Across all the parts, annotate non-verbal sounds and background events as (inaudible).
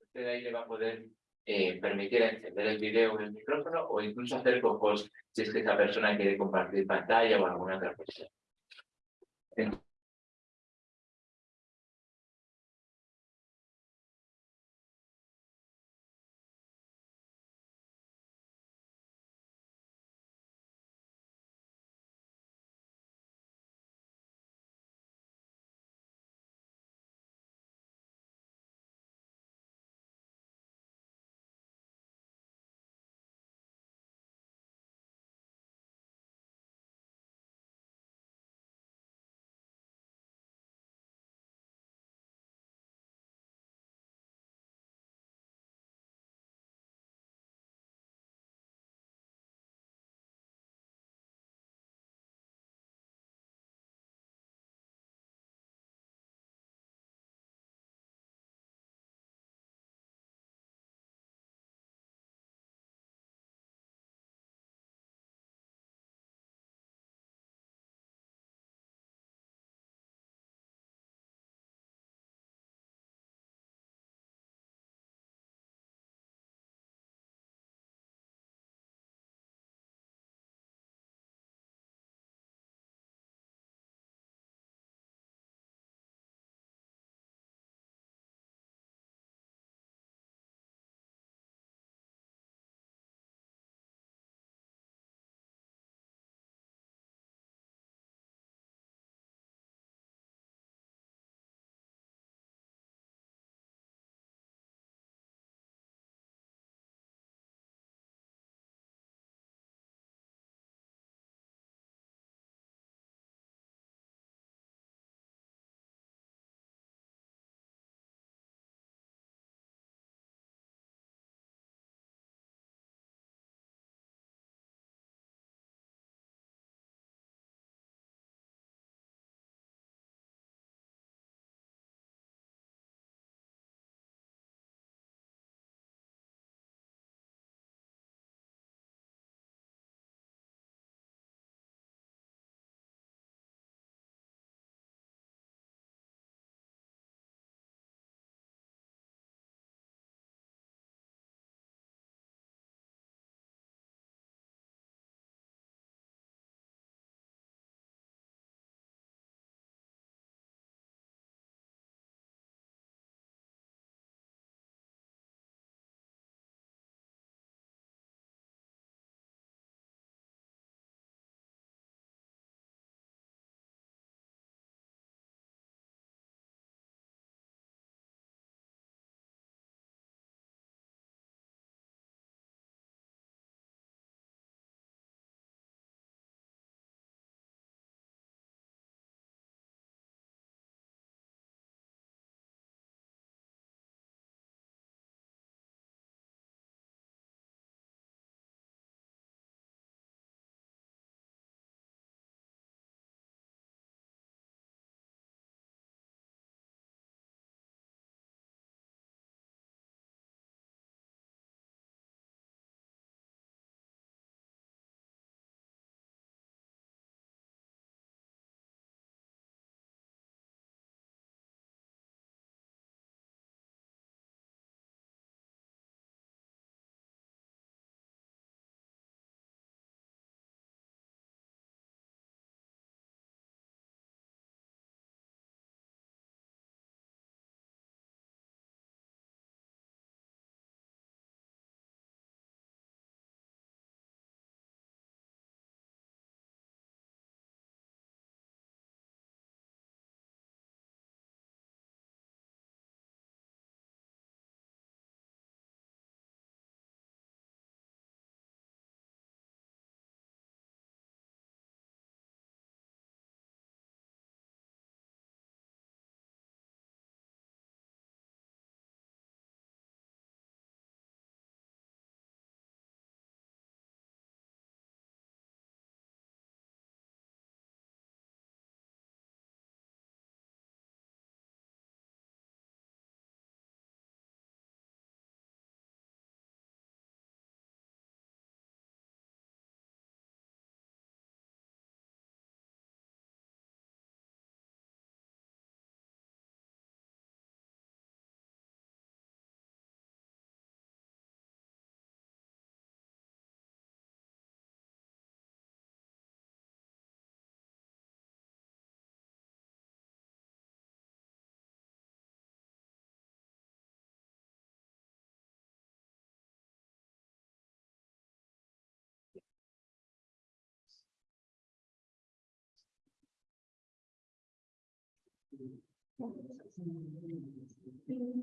Usted ahí le va a poder eh, permitir encender el video o el micrófono o incluso hacer cojos si es que esa persona quiere compartir pantalla o alguna otra cosa.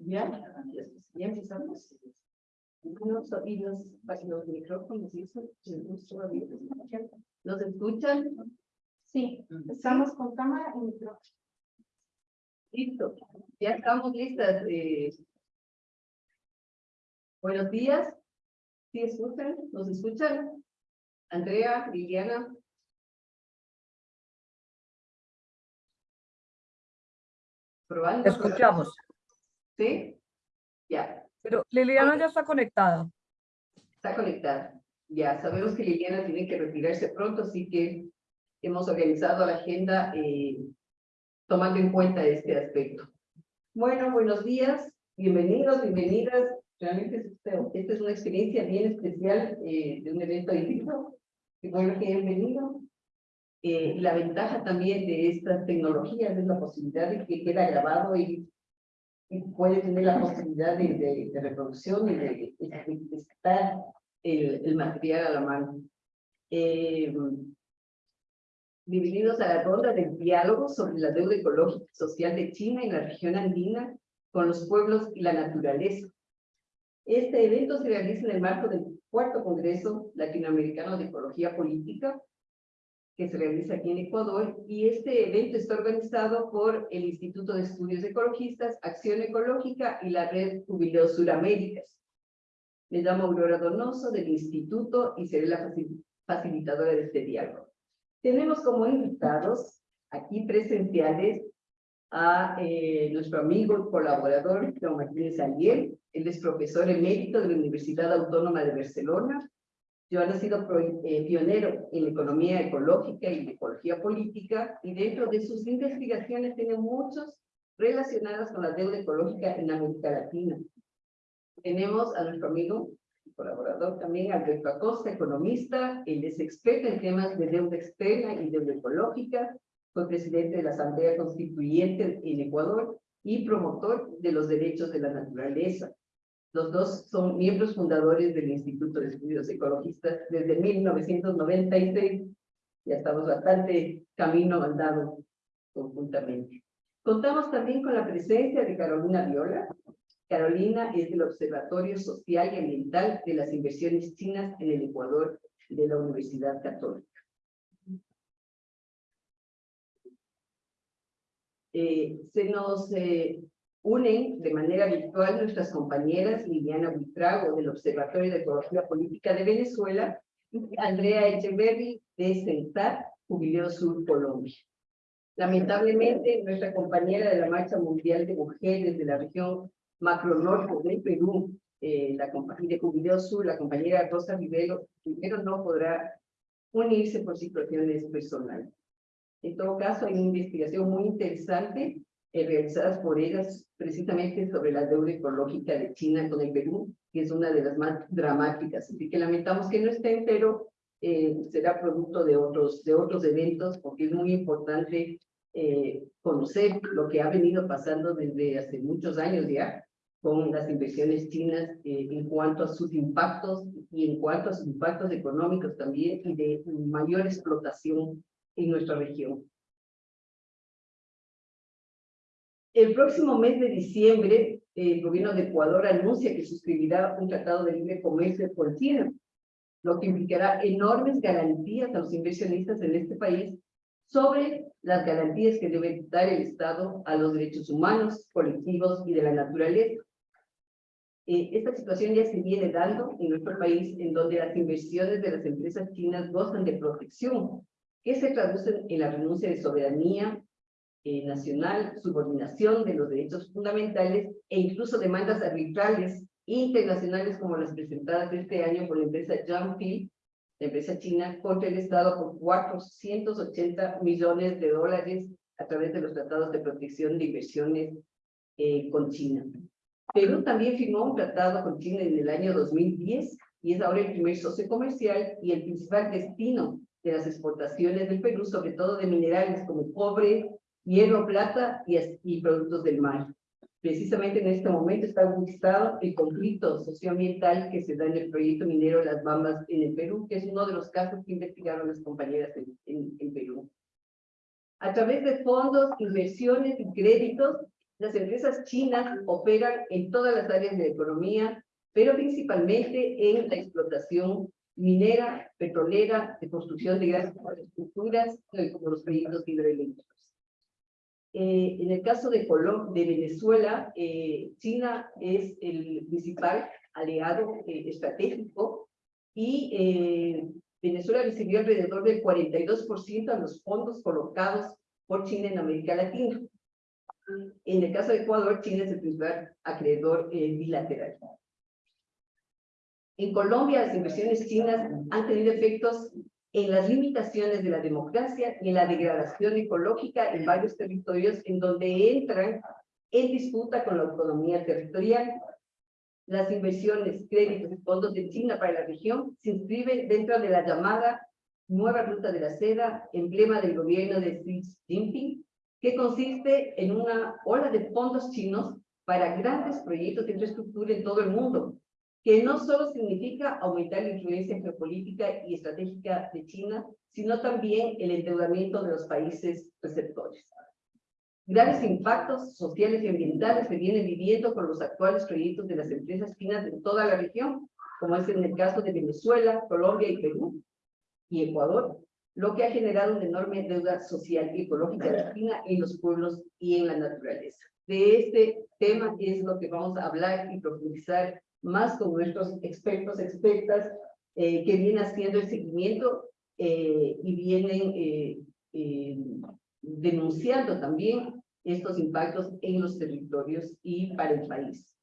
Ya, ya empezamos. Los oídos, los micrófonos y eso, ¿Nos escuchan? Sí, estamos con cámara y micrófono. Listo, ya estamos listas. eh. Buenos días. ¿Sí escuchan? ¿Nos escuchan? Andrea, Liliana. Probando. Te escuchamos, ¿Sí? Ya, pero Liliana ya está conectada. está conectada. Ya sabemos que Liliana tiene que retirarse pronto, así que hemos organizado la agenda eh, tomando en cuenta este aspecto. Bueno, buenos días, bienvenidos, bienvenidas. Realmente es- esta es una experiencia bien especial eh, de un evento híbrido. Bueno que hayan venido. Eh, la ventaja también de estas tecnologías es la posibilidad de que queda grabado y, y puede tener la posibilidad de, de- de reproducción y de, de- estar el, el material a la mano. Eh, a la ronda del diálogo sobre la deuda ecológica y social de China en la región andina con los pueblos y la naturaleza. Este evento se realiza en el marco del cuarto Congreso Latinoamericano de Ecología Política, que se realiza aquí en Ecuador, y este evento está organizado por el Instituto de Estudios Ecologistas, Acción Ecológica y la Red Jubileo Suraméricas. Me llamo Aurora Donoso del Instituto y seré la facil- facilitadora de este diálogo. Tenemos como invitados aquí presenciales a eh, nuestro amigo y colaborador, Don Martínez Aliel. Él es profesor emérito de la Universidad Autónoma de Barcelona. Yo ha sido eh, pionero en economía ecológica y ecología política, y dentro de sus investigaciones tiene muchos relacionadas con la deuda ecológica en América Latina. Tenemos a nuestro amigo y colaborador también, Alberto Acosta, economista, él es experto en temas de deuda externa y deuda ecológica, fue presidente de la Asamblea Constituyente en Ecuador y promotor de los derechos de la naturaleza. Los dos son miembros fundadores del Instituto de Estudios Ecologistas desde 1996. Ya estamos bastante camino andado conjuntamente. Contamos también con la presencia de Carolina Viola. Carolina es del Observatorio Social y Ambiental de las Inversiones Chinas en el Ecuador de la Universidad Católica. Eh, se nos eh, unen de manera virtual nuestras compañeras Liliana Buitrago del Observatorio de Ecología Política de Venezuela y Andrea Echeverri de CENSAR, Jubileo Sur, Colombia. Lamentablemente, nuestra compañera de la Marcha Mundial de Mujeres de la región Macronorte del Perú, eh, la compañía de Jubileo Sur, la compañera Rosa Rivero, primero no podrá unirse por situaciones personales. En todo caso, hay una investigación muy interesante eh, realizadas por ellas precisamente sobre la deuda ecológica de China con el Perú, que es una de las más dramáticas. Así que lamentamos que no estén, pero eh, será producto de otros, de otros eventos, porque es muy importante eh, conocer lo que ha venido pasando desde hace muchos años ya con las inversiones chinas en cuanto a sus impactos y en cuanto a sus impactos económicos también y de mayor explotación en nuestra región. El próximo mes de diciembre, el gobierno de Ecuador anuncia que suscribirá un tratado de libre comercio con China, lo que implicará enormes garantías a los inversionistas en este país sobre las garantías que debe dar el Estado a los derechos humanos, colectivos y de la naturaleza. Eh, esta situación ya se viene dando en nuestro país, en donde las inversiones de las empresas chinas gozan de protección, que se traducen en la renuncia de soberanía eh, nacional, subordinación de los derechos fundamentales e incluso demandas arbitrales internacionales como las presentadas este año por la empresa Jiangxi, la empresa china, contra el Estado por 480 millones de dólares a través de los tratados de protección de inversiones eh, con China. Perú también firmó un tratado con China en el año 2010 y es ahora el primer socio comercial y el principal destino de las exportaciones del Perú, sobre todo de minerales como cobre, hierro, plata y, y productos del mar. Precisamente en este momento está agudizado el conflicto socioambiental que se da en el proyecto minero Las Bambas en el Perú, que es uno de los casos que investigaron las compañeras en, en, en Perú. A través de fondos, inversiones y créditos, las empresas chinas operan en todas las áreas de la economía, pero principalmente en la explotación minera, petrolera, de construcción de grandes infraestructuras, como los proyectos hidroeléctricos. Eh, en el caso de, de Venezuela, eh, China es el principal aliado eh, estratégico y eh, Venezuela recibió alrededor del 42% de los fondos colocados por China en América Latina. En el caso de Ecuador, China es el principal acreedor eh, bilateral. En Colombia, las inversiones chinas han tenido efectos en las limitaciones de la democracia y en la degradación ecológica en varios territorios en donde entran en disputa con la autonomía territorial. Las inversiones, créditos y fondos de China para la región se inscriben dentro de la llamada Nueva Ruta de la Seda, emblema del gobierno de Xi Jinping, que consiste en una ola de fondos chinos para grandes proyectos de infraestructura en todo el mundo, que no solo significa aumentar la influencia geopolítica y estratégica de China, sino también el endeudamiento de los países receptores. Graves impactos sociales y ambientales se vienen viviendo con los actuales proyectos de las empresas chinas en toda la región, como es en el caso de Venezuela, Colombia y Perú y Ecuador, lo que ha generado una enorme deuda social y ecológica de China en los pueblos y en la naturaleza. De este tema es lo que vamos a hablar y profundizar más con nuestros expertos, expertas, eh, que vienen haciendo el seguimiento eh, y vienen eh, eh, denunciando también estos impactos en los territorios y para el país.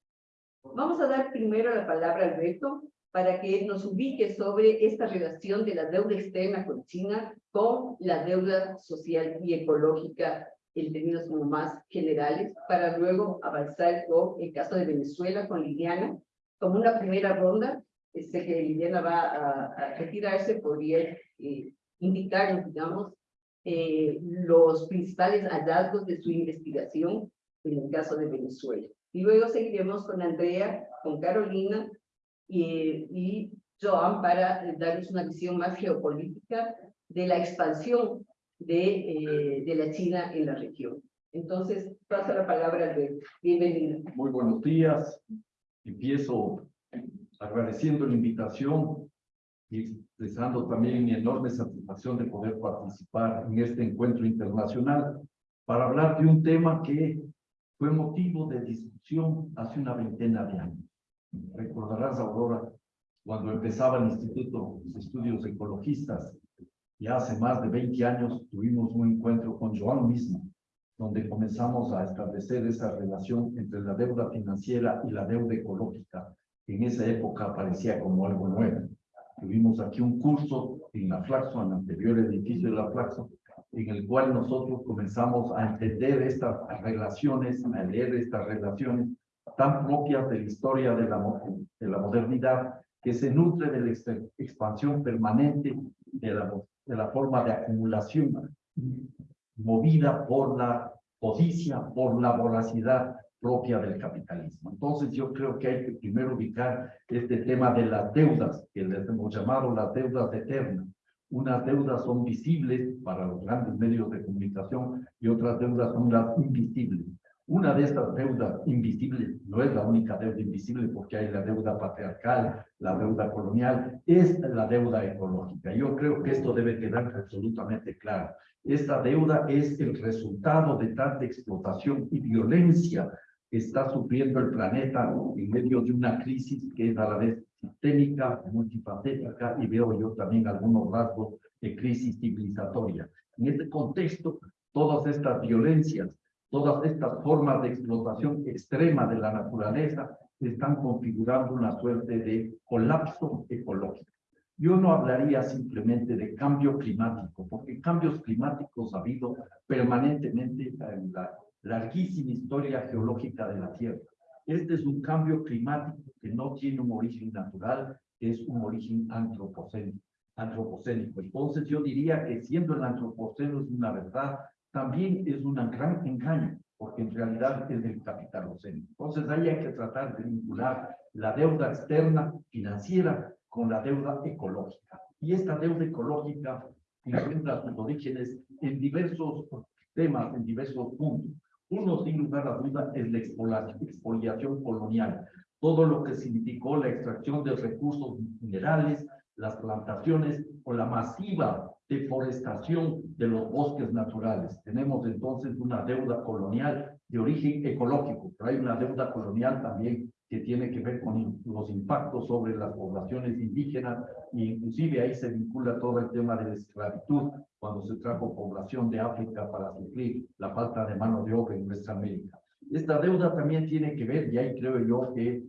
Vamos a dar primero la palabra a Alberto para que nos ubique sobre esta relación de la deuda externa con China con la deuda social y ecológica en términos como más generales, para luego avanzar con el caso de Venezuela, con Liliana, como una primera ronda, sé que Liliana va a, a retirarse, podría eh, indicarnos, digamos, eh, los principales hallazgos de su investigación en el caso de Venezuela. Y luego seguiremos con Andrea, con Carolina y, Joan para darles una visión más geopolítica de la expansión de, eh, de la China en la región. Entonces, paso la palabra de bienvenida. Muy buenos días. Empiezo agradeciendo la invitación y expresando también mi enorme satisfacción de poder participar en este encuentro internacional para hablar de un tema que fue motivo de discusión hace una veintena de años. Recordarás, Aurora, cuando empezaba el Instituto de Estudios Ecologistas, ya hace más de 20 años tuvimos un encuentro con Joan mismo, donde comenzamos a establecer esa relación entre la deuda financiera y la deuda ecológica, que en esa época parecía como algo nuevo. Tuvimos aquí un curso en la Flaxo, en el anterior edificio de la Flaxo, en el cual nosotros comenzamos a entender estas relaciones, a leer estas relaciones tan propias de la historia de la, de la modernidad, que se nutre de la expansión permanente de la, de la forma de acumulación movida por la codicia, por la voracidad propia del capitalismo. Entonces yo creo que hay que primero ubicar este tema de las deudas, que les hemos llamado las deudas eternas. Unas deudas son visibles para los grandes medios de comunicación y otras deudas son las invisibles. Una de estas deudas invisibles, no es la única deuda invisible porque hay la deuda patriarcal, la deuda colonial, es la deuda ecológica. Yo creo que esto debe quedar absolutamente claro. Esta deuda es el resultado de tanta explotación y violencia que está sufriendo el planeta en medio de una crisis que es a la vez sistémica, multifacética y veo yo también algunos rasgos de crisis civilizatoria. En este contexto, todas estas violencias, todas estas formas de explotación extrema de la naturaleza están configurando una suerte de colapso ecológico. Yo no hablaría simplemente de cambio climático, porque cambios climáticos ha habido permanentemente en la larguísima historia geológica de la Tierra. Este es un cambio climático que no tiene un origen natural, es un origen antropocénico. antropocénico. Entonces yo diría que siendo el antropoceno es una verdad, también es un gran engaño, porque en realidad es del capitaloceno. Entonces ahí hay que tratar de vincular la deuda externa financiera con la deuda ecológica. Y esta deuda ecológica encuentra sus orígenes en diversos temas, en diversos puntos. Uno, sin lugar a duda, es la expoliación colonial. Todo lo que significó la extracción de recursos minerales, las plantaciones o la masiva deforestación de los bosques naturales. Tenemos entonces una deuda colonial de origen ecológico, pero hay una deuda colonial también que tiene que ver con los impactos sobre las poblaciones indígenas e inclusive ahí se vincula todo el tema de la esclavitud cuando se trajo población de África para suplir la falta de mano de obra en nuestra América. Esta deuda también tiene que ver, y ahí creo yo que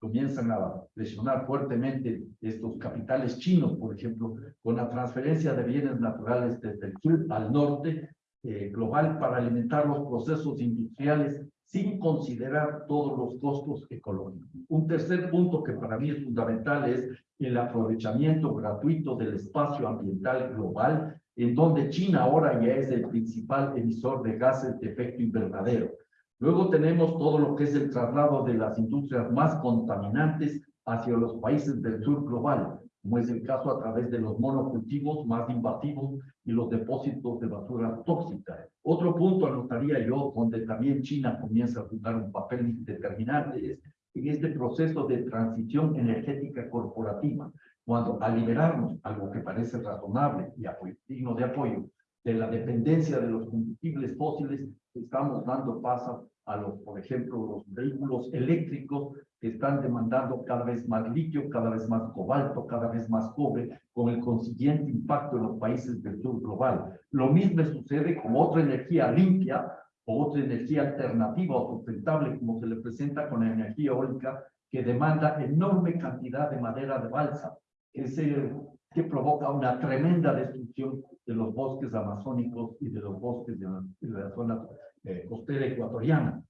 comienzan a presionar fuertemente estos capitales chinos, por ejemplo, con la transferencia de bienes naturales desde el sur al norte eh, global para alimentar los procesos industriales sin considerar todos los costos ecológicos. Un tercer punto que para mí es fundamental es el aprovechamiento gratuito del espacio ambiental global, en donde China ahora ya es el principal emisor de gases de efecto invernadero. Luego tenemos todo lo que es el traslado de las industrias más contaminantes hacia los países del sur global, como es el caso a través de los monocultivos más invasivos y los depósitos de basura tóxica. Otro punto anotaría yo, donde también China comienza a jugar un papel determinante, es en este proceso de transición energética corporativa, cuando al liberarnos, algo que parece razonable y digno de apoyo, de la dependencia de los combustibles fósiles, estamos dando paso a los, por ejemplo, los vehículos eléctricos que están demandando cada vez más litio, cada vez más cobalto, cada vez más cobre, con el consiguiente impacto en los países del sur global. Lo mismo sucede con otra energía limpia o otra energía alternativa o sustentable, como se le presenta con la energía eólica, que demanda enorme cantidad de madera de balsa, que, se, que provoca una tremenda destrucción de los bosques amazónicos y de los bosques de la, de la zona eh, costera ecuatoriana.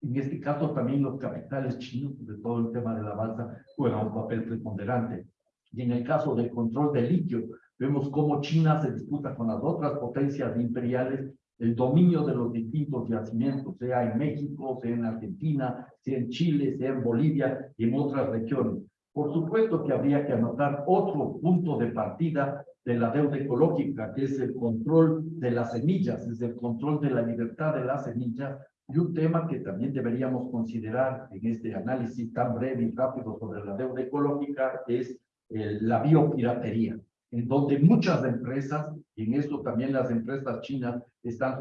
En este caso también los capitales chinos, sobre todo el tema de la balsa, juegan un papel preponderante. Y en el caso del control del litio, vemos cómo China se disputa con las otras potencias imperiales el dominio de los distintos yacimientos, sea en México, sea en Argentina, sea en Chile, sea en Bolivia y en otras regiones. Por supuesto que habría que anotar otro punto de partida de la deuda ecológica, que es el control de las semillas, es el control de la libertad de las semillas, y un tema que también deberíamos considerar en este análisis tan breve y rápido sobre la deuda ecológica es eh, la biopiratería, en donde muchas empresas, y en esto también las empresas chinas están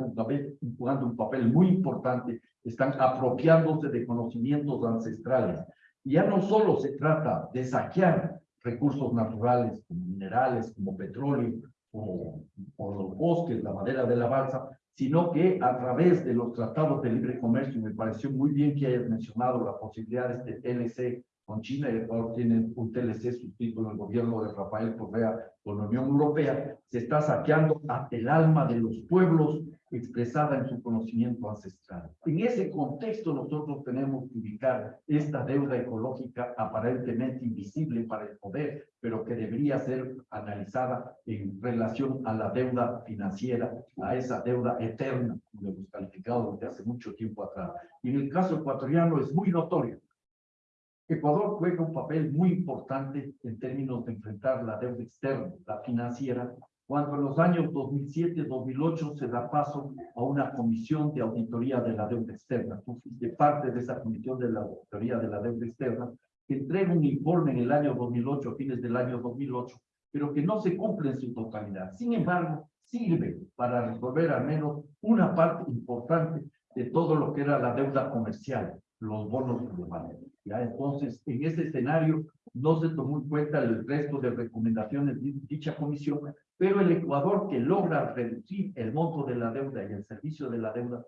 jugando un papel muy importante, están apropiándose de conocimientos ancestrales. Y ya no solo se trata de saquear recursos naturales como minerales, como petróleo, o, o los bosques, la madera de la balsa, sino que a través de los tratados de libre comercio, me pareció muy bien que hayas mencionado la posibilidad de este TLC con China, y Ecuador tiene un TLC suscrito en el gobierno de Rafael Correa con la Unión Europea, se está saqueando hasta el alma de los pueblos expresada en su conocimiento ancestral. En ese contexto nosotros tenemos que ubicar esta deuda ecológica aparentemente invisible para el poder, pero que debería ser analizada en relación a la deuda financiera, a esa deuda eterna, como hemos calificado desde hace mucho tiempo atrás. Y en el caso ecuatoriano es muy notorio. Ecuador juega un papel muy importante en términos de enfrentar la deuda externa, la financiera, cuando en los años 2007-2008 se da paso a una comisión de auditoría de la deuda externa. Tú fuiste parte de esa comisión de la auditoría de la deuda externa, que entrega un informe en el año 2008, a fines del año 2008, pero que no se cumple en su totalidad. Sin embargo, sirve para resolver al menos una parte importante de todo lo que era la deuda comercial, los bonos globales. ¿Ya? Entonces, en ese escenario no se tomó en cuenta el resto de recomendaciones de dicha comisión, pero el Ecuador que logra reducir el monto de la deuda y el servicio de la deuda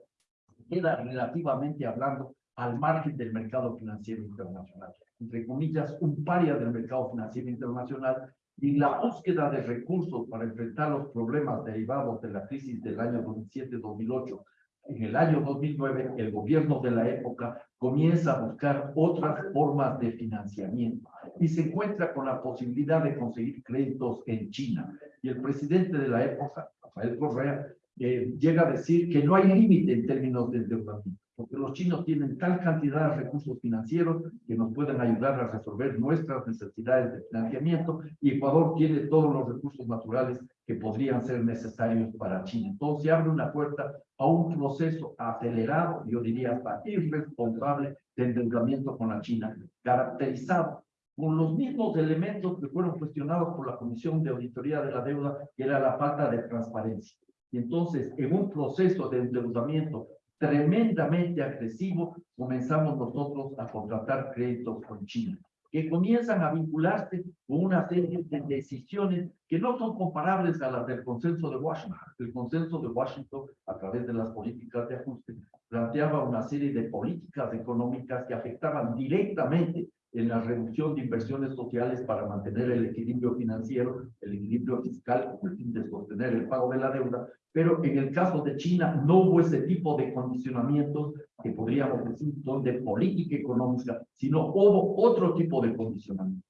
queda relativamente hablando al margen del mercado financiero internacional. Entre comillas, un paria del mercado financiero internacional y la búsqueda de recursos para enfrentar los problemas derivados de la crisis del año 2007-2008 en el año 2009, el gobierno de la época comienza a buscar otras formas de financiamiento y se encuentra con la posibilidad de conseguir créditos en China. Y el presidente de la época, Rafael Correa, eh, llega a decir que no hay límite en términos de endeudamiento, porque los chinos tienen tal cantidad de recursos financieros que nos pueden ayudar a resolver nuestras necesidades de financiamiento y Ecuador tiene todos los recursos naturales que podrían ser necesarios para China. Entonces se abre una puerta a un proceso acelerado, yo diría hasta irresponsable, de endeudamiento con la China, caracterizado con los mismos elementos que fueron cuestionados por la Comisión de Auditoría de la Deuda, que era la falta de transparencia. Y entonces, en un proceso de endeudamiento tremendamente agresivo, comenzamos nosotros a contratar créditos con China, que comienzan a vincularse con una serie de decisiones que no son comparables a las del consenso de Washington. El consenso de Washington, a través de las políticas de ajuste, planteaba una serie de políticas económicas que afectaban directamente en la reducción de inversiones sociales para mantener el equilibrio financiero, el equilibrio fiscal, con el fin de sostener el pago de la deuda, pero en el caso de China no hubo ese tipo de condicionamientos que podríamos decir son de política económica, sino hubo otro tipo de condicionamiento.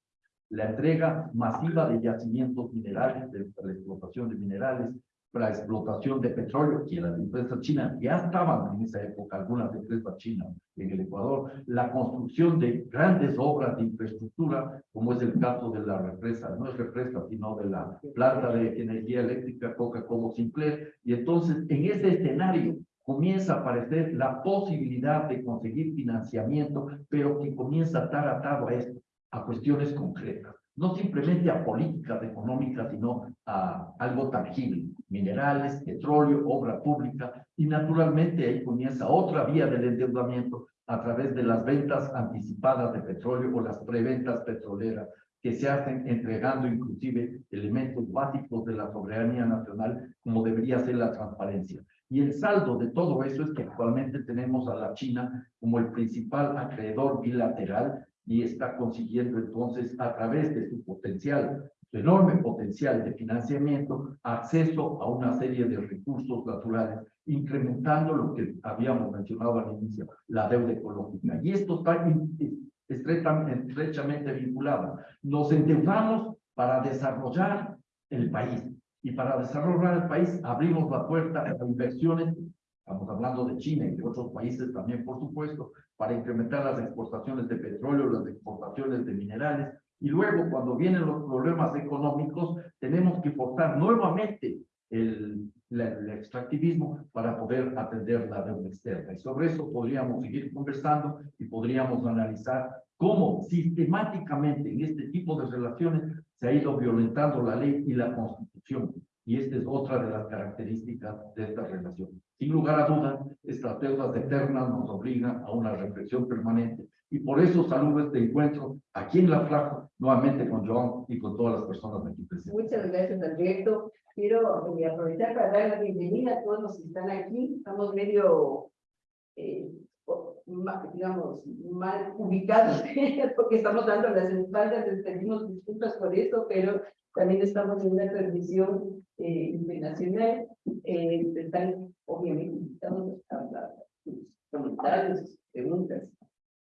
La entrega masiva de yacimientos minerales, de la explotación de minerales, la explotación de petróleo, que las empresas chinas ya estaban en esa época, algunas empresas chinas en el Ecuador, la construcción de grandes obras de infraestructura, como es el caso de la represa, no es represa, sino de la planta de energía eléctrica Coca-Cola Sinclair, y entonces en ese escenario comienza a aparecer la posibilidad de conseguir financiamiento, pero que comienza a estar atado a esto, a cuestiones concretas no simplemente a políticas económicas, sino a algo tangible, minerales, petróleo, obra pública, y naturalmente ahí comienza otra vía del endeudamiento a través de las ventas anticipadas de petróleo o las preventas petroleras que se hacen entregando inclusive elementos básicos de la soberanía nacional, como debería ser la transparencia. Y el saldo de todo eso es que actualmente tenemos a la China como el principal acreedor bilateral y está consiguiendo entonces a través de su potencial, su enorme potencial de financiamiento, acceso a una serie de recursos naturales, incrementando lo que habíamos mencionado al inicio, la deuda ecológica. Y esto está estrechamente vinculado. Nos endeudamos para desarrollar el país. Y para desarrollar el país abrimos la puerta a inversiones Estamos hablando de China y de otros países también, por supuesto, para incrementar las exportaciones de petróleo, las exportaciones de minerales. Y luego, cuando vienen los problemas económicos, tenemos que forzar nuevamente el, el, extractivismo para poder atender la deuda externa. Y sobre eso podríamos seguir conversando y podríamos analizar cómo sistemáticamente en este tipo de relaciones se ha ido violentando la ley y la constitución. Y esta es otra de las características de esta relación. Sin lugar a dudas, estas deudas eternas nos obligan a una reflexión permanente. Y por eso saludo este encuentro aquí en La Flaca, nuevamente con Joan y con todas las personas aquí presentes. Muchas gracias, Alberto. Quiero eh, aprovechar para dar la bienvenida a todos los que están aquí. Estamos medio, eh, digamos, mal ubicados, (laughs) porque estamos dando las espaldas, les pedimos disculpas por eso, pero también estamos en una transmisión eh, internacional. Están, obviamente, estamos a comentarios, preguntas.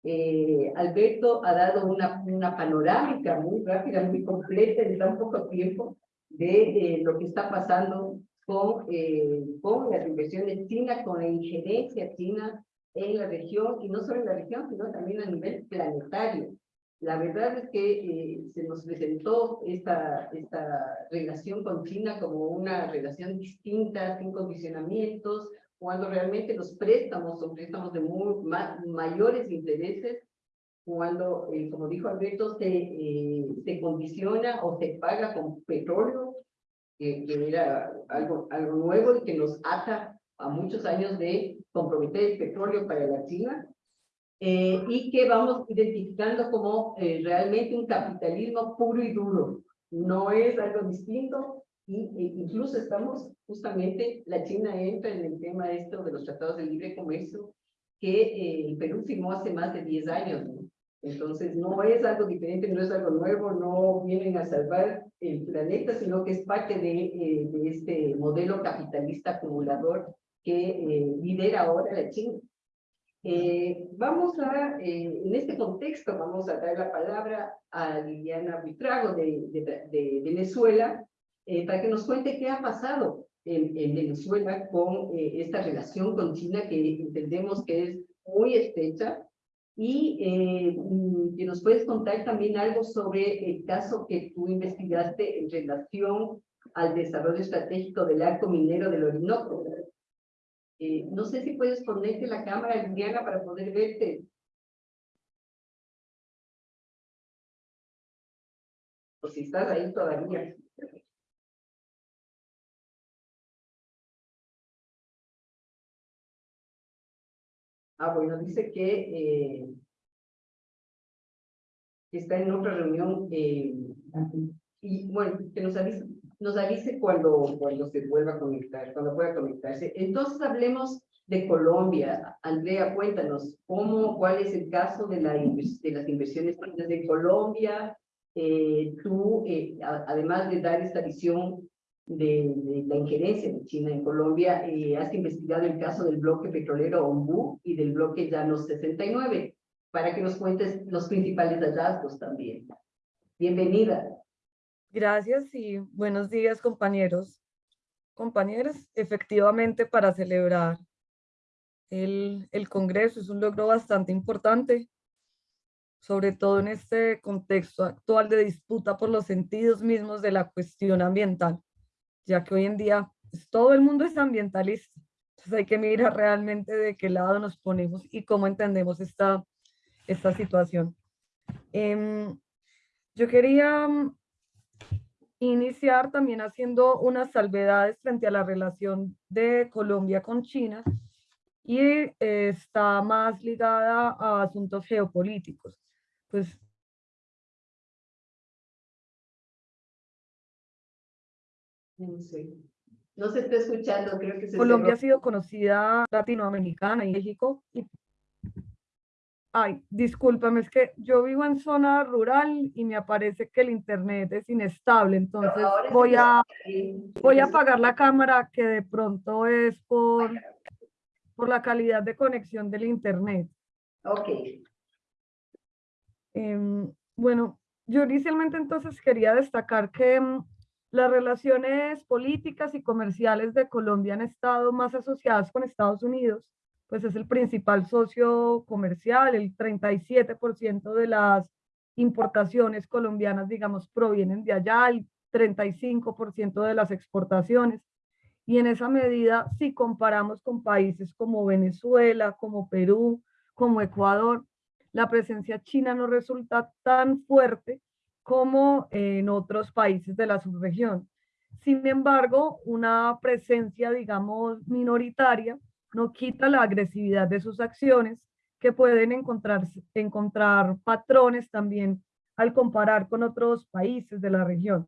Eh, Alberto ha dado una, una panorámica muy rápida, muy completa en tan poco tiempo de eh, lo que está pasando con, eh, con las inversiones chinas, con la injerencia china en la región, y no solo en la región, sino también a nivel planetario. La verdad es que eh, se nos presentó esta, esta relación con China como una relación distinta, sin condicionamientos, cuando realmente los préstamos son préstamos de muy, mayores intereses, cuando, eh, como dijo Alberto, se, eh, se condiciona o se paga con petróleo, que era algo, algo nuevo y que nos ata a muchos años de comprometer el petróleo para la China, eh, y que vamos identificando como eh, realmente un capitalismo puro y duro. No es algo distinto, y, e incluso estamos justamente, la China entra en el tema esto de los tratados de libre comercio que eh, el Perú firmó hace más de 10 años. Entonces, no es algo diferente, no es algo nuevo, no vienen a salvar el planeta, sino que es parte de, de este modelo capitalista acumulador que lidera ahora la China. Eh, vamos a, eh, en este contexto, vamos a dar la palabra a Liliana Buitrago de, de, Venezuela eh, para que nos cuente qué ha pasado en, en Venezuela con eh, esta relación con China que entendemos que es muy estrecha y mm, que nos puedes contar también algo sobre el caso que tú investigaste en relación al desarrollo estratégico del arco minero del Orinoco. Eh, no sé si puedes ponerte la cámara, Liliana, para poder verte. O si estás ahí todavía. Ah, bueno, dice que eh, está en otra reunión eh, y bueno, que nos avise, nos avise cuando, cuando se vuelva a conectar, cuando pueda conectarse. Entonces hablemos de Colombia. Andrea, cuéntanos, ¿cómo, cuál es el caso de, la, de las inversiones de Colombia? Eh, tú, además de dar esta visión de, de, la injerencia de China en Colombia, eh, has investigado el caso del bloque petrolero Ombú y del bloque Llanos 69, para que nos cuentes los principales hallazgos también. Bienvenida. Gracias y buenos días, compañeros. Compañeras, efectivamente para celebrar el, el Congreso es un logro bastante importante, sobre todo en este contexto actual de disputa por los sentidos mismos de la cuestión ambiental ya que hoy en día pues, todo el mundo es ambientalista. Entonces hay que mirar realmente de qué lado nos ponemos y cómo entendemos esta, esta situación. Em, yo quería mm, iniciar también haciendo unas salvedades frente a la relación de Colombia con China y eh, está más ligada a asuntos geopolíticos. Pues No sé. No se está escuchando, creo que se Colombia ha sido conocida latinoamericana y México. Y... Ay, discúlpame, es que yo vivo en zona rural y me aparece que el internet es inestable, entonces voy a, voy a apagar la cámara que de pronto es por, por la calidad de conexión del internet. Ok. Eh, bueno, yo inicialmente entonces quería destacar que mm, las relaciones políticas y comerciales de Colombia han estado más asociadas con Estados Unidos, pues es el principal socio comercial, el 37% de las importaciones colombianas, digamos, provienen de allá, el 35% de las exportaciones. Y en esa medida, si comparamos con países como Venezuela, como Perú, como Ecuador, la presencia china no resulta tan fuerte como en otros países de la subregión. Sin embargo, una presencia, digamos, minoritaria no quita la agresividad de sus acciones, que pueden encontrar, encontrar patrones también al comparar con otros países de la región.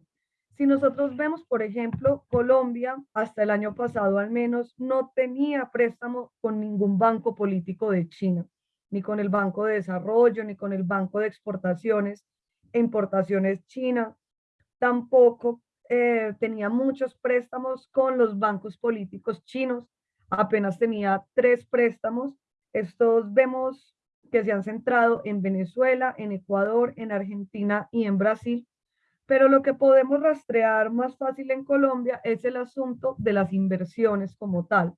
Si nosotros vemos, por ejemplo, Colombia, hasta el año pasado al menos, no tenía préstamo con ningún banco político de China, ni con el Banco de Desarrollo, ni con el Banco de Exportaciones, importaciones chinas, tampoco eh, tenía muchos préstamos con los bancos políticos chinos, apenas tenía tres préstamos. Estos vemos que se han centrado en Venezuela, en Ecuador, en Argentina y en Brasil. Pero lo que podemos rastrear más fácil en Colombia es el asunto de las inversiones como tal.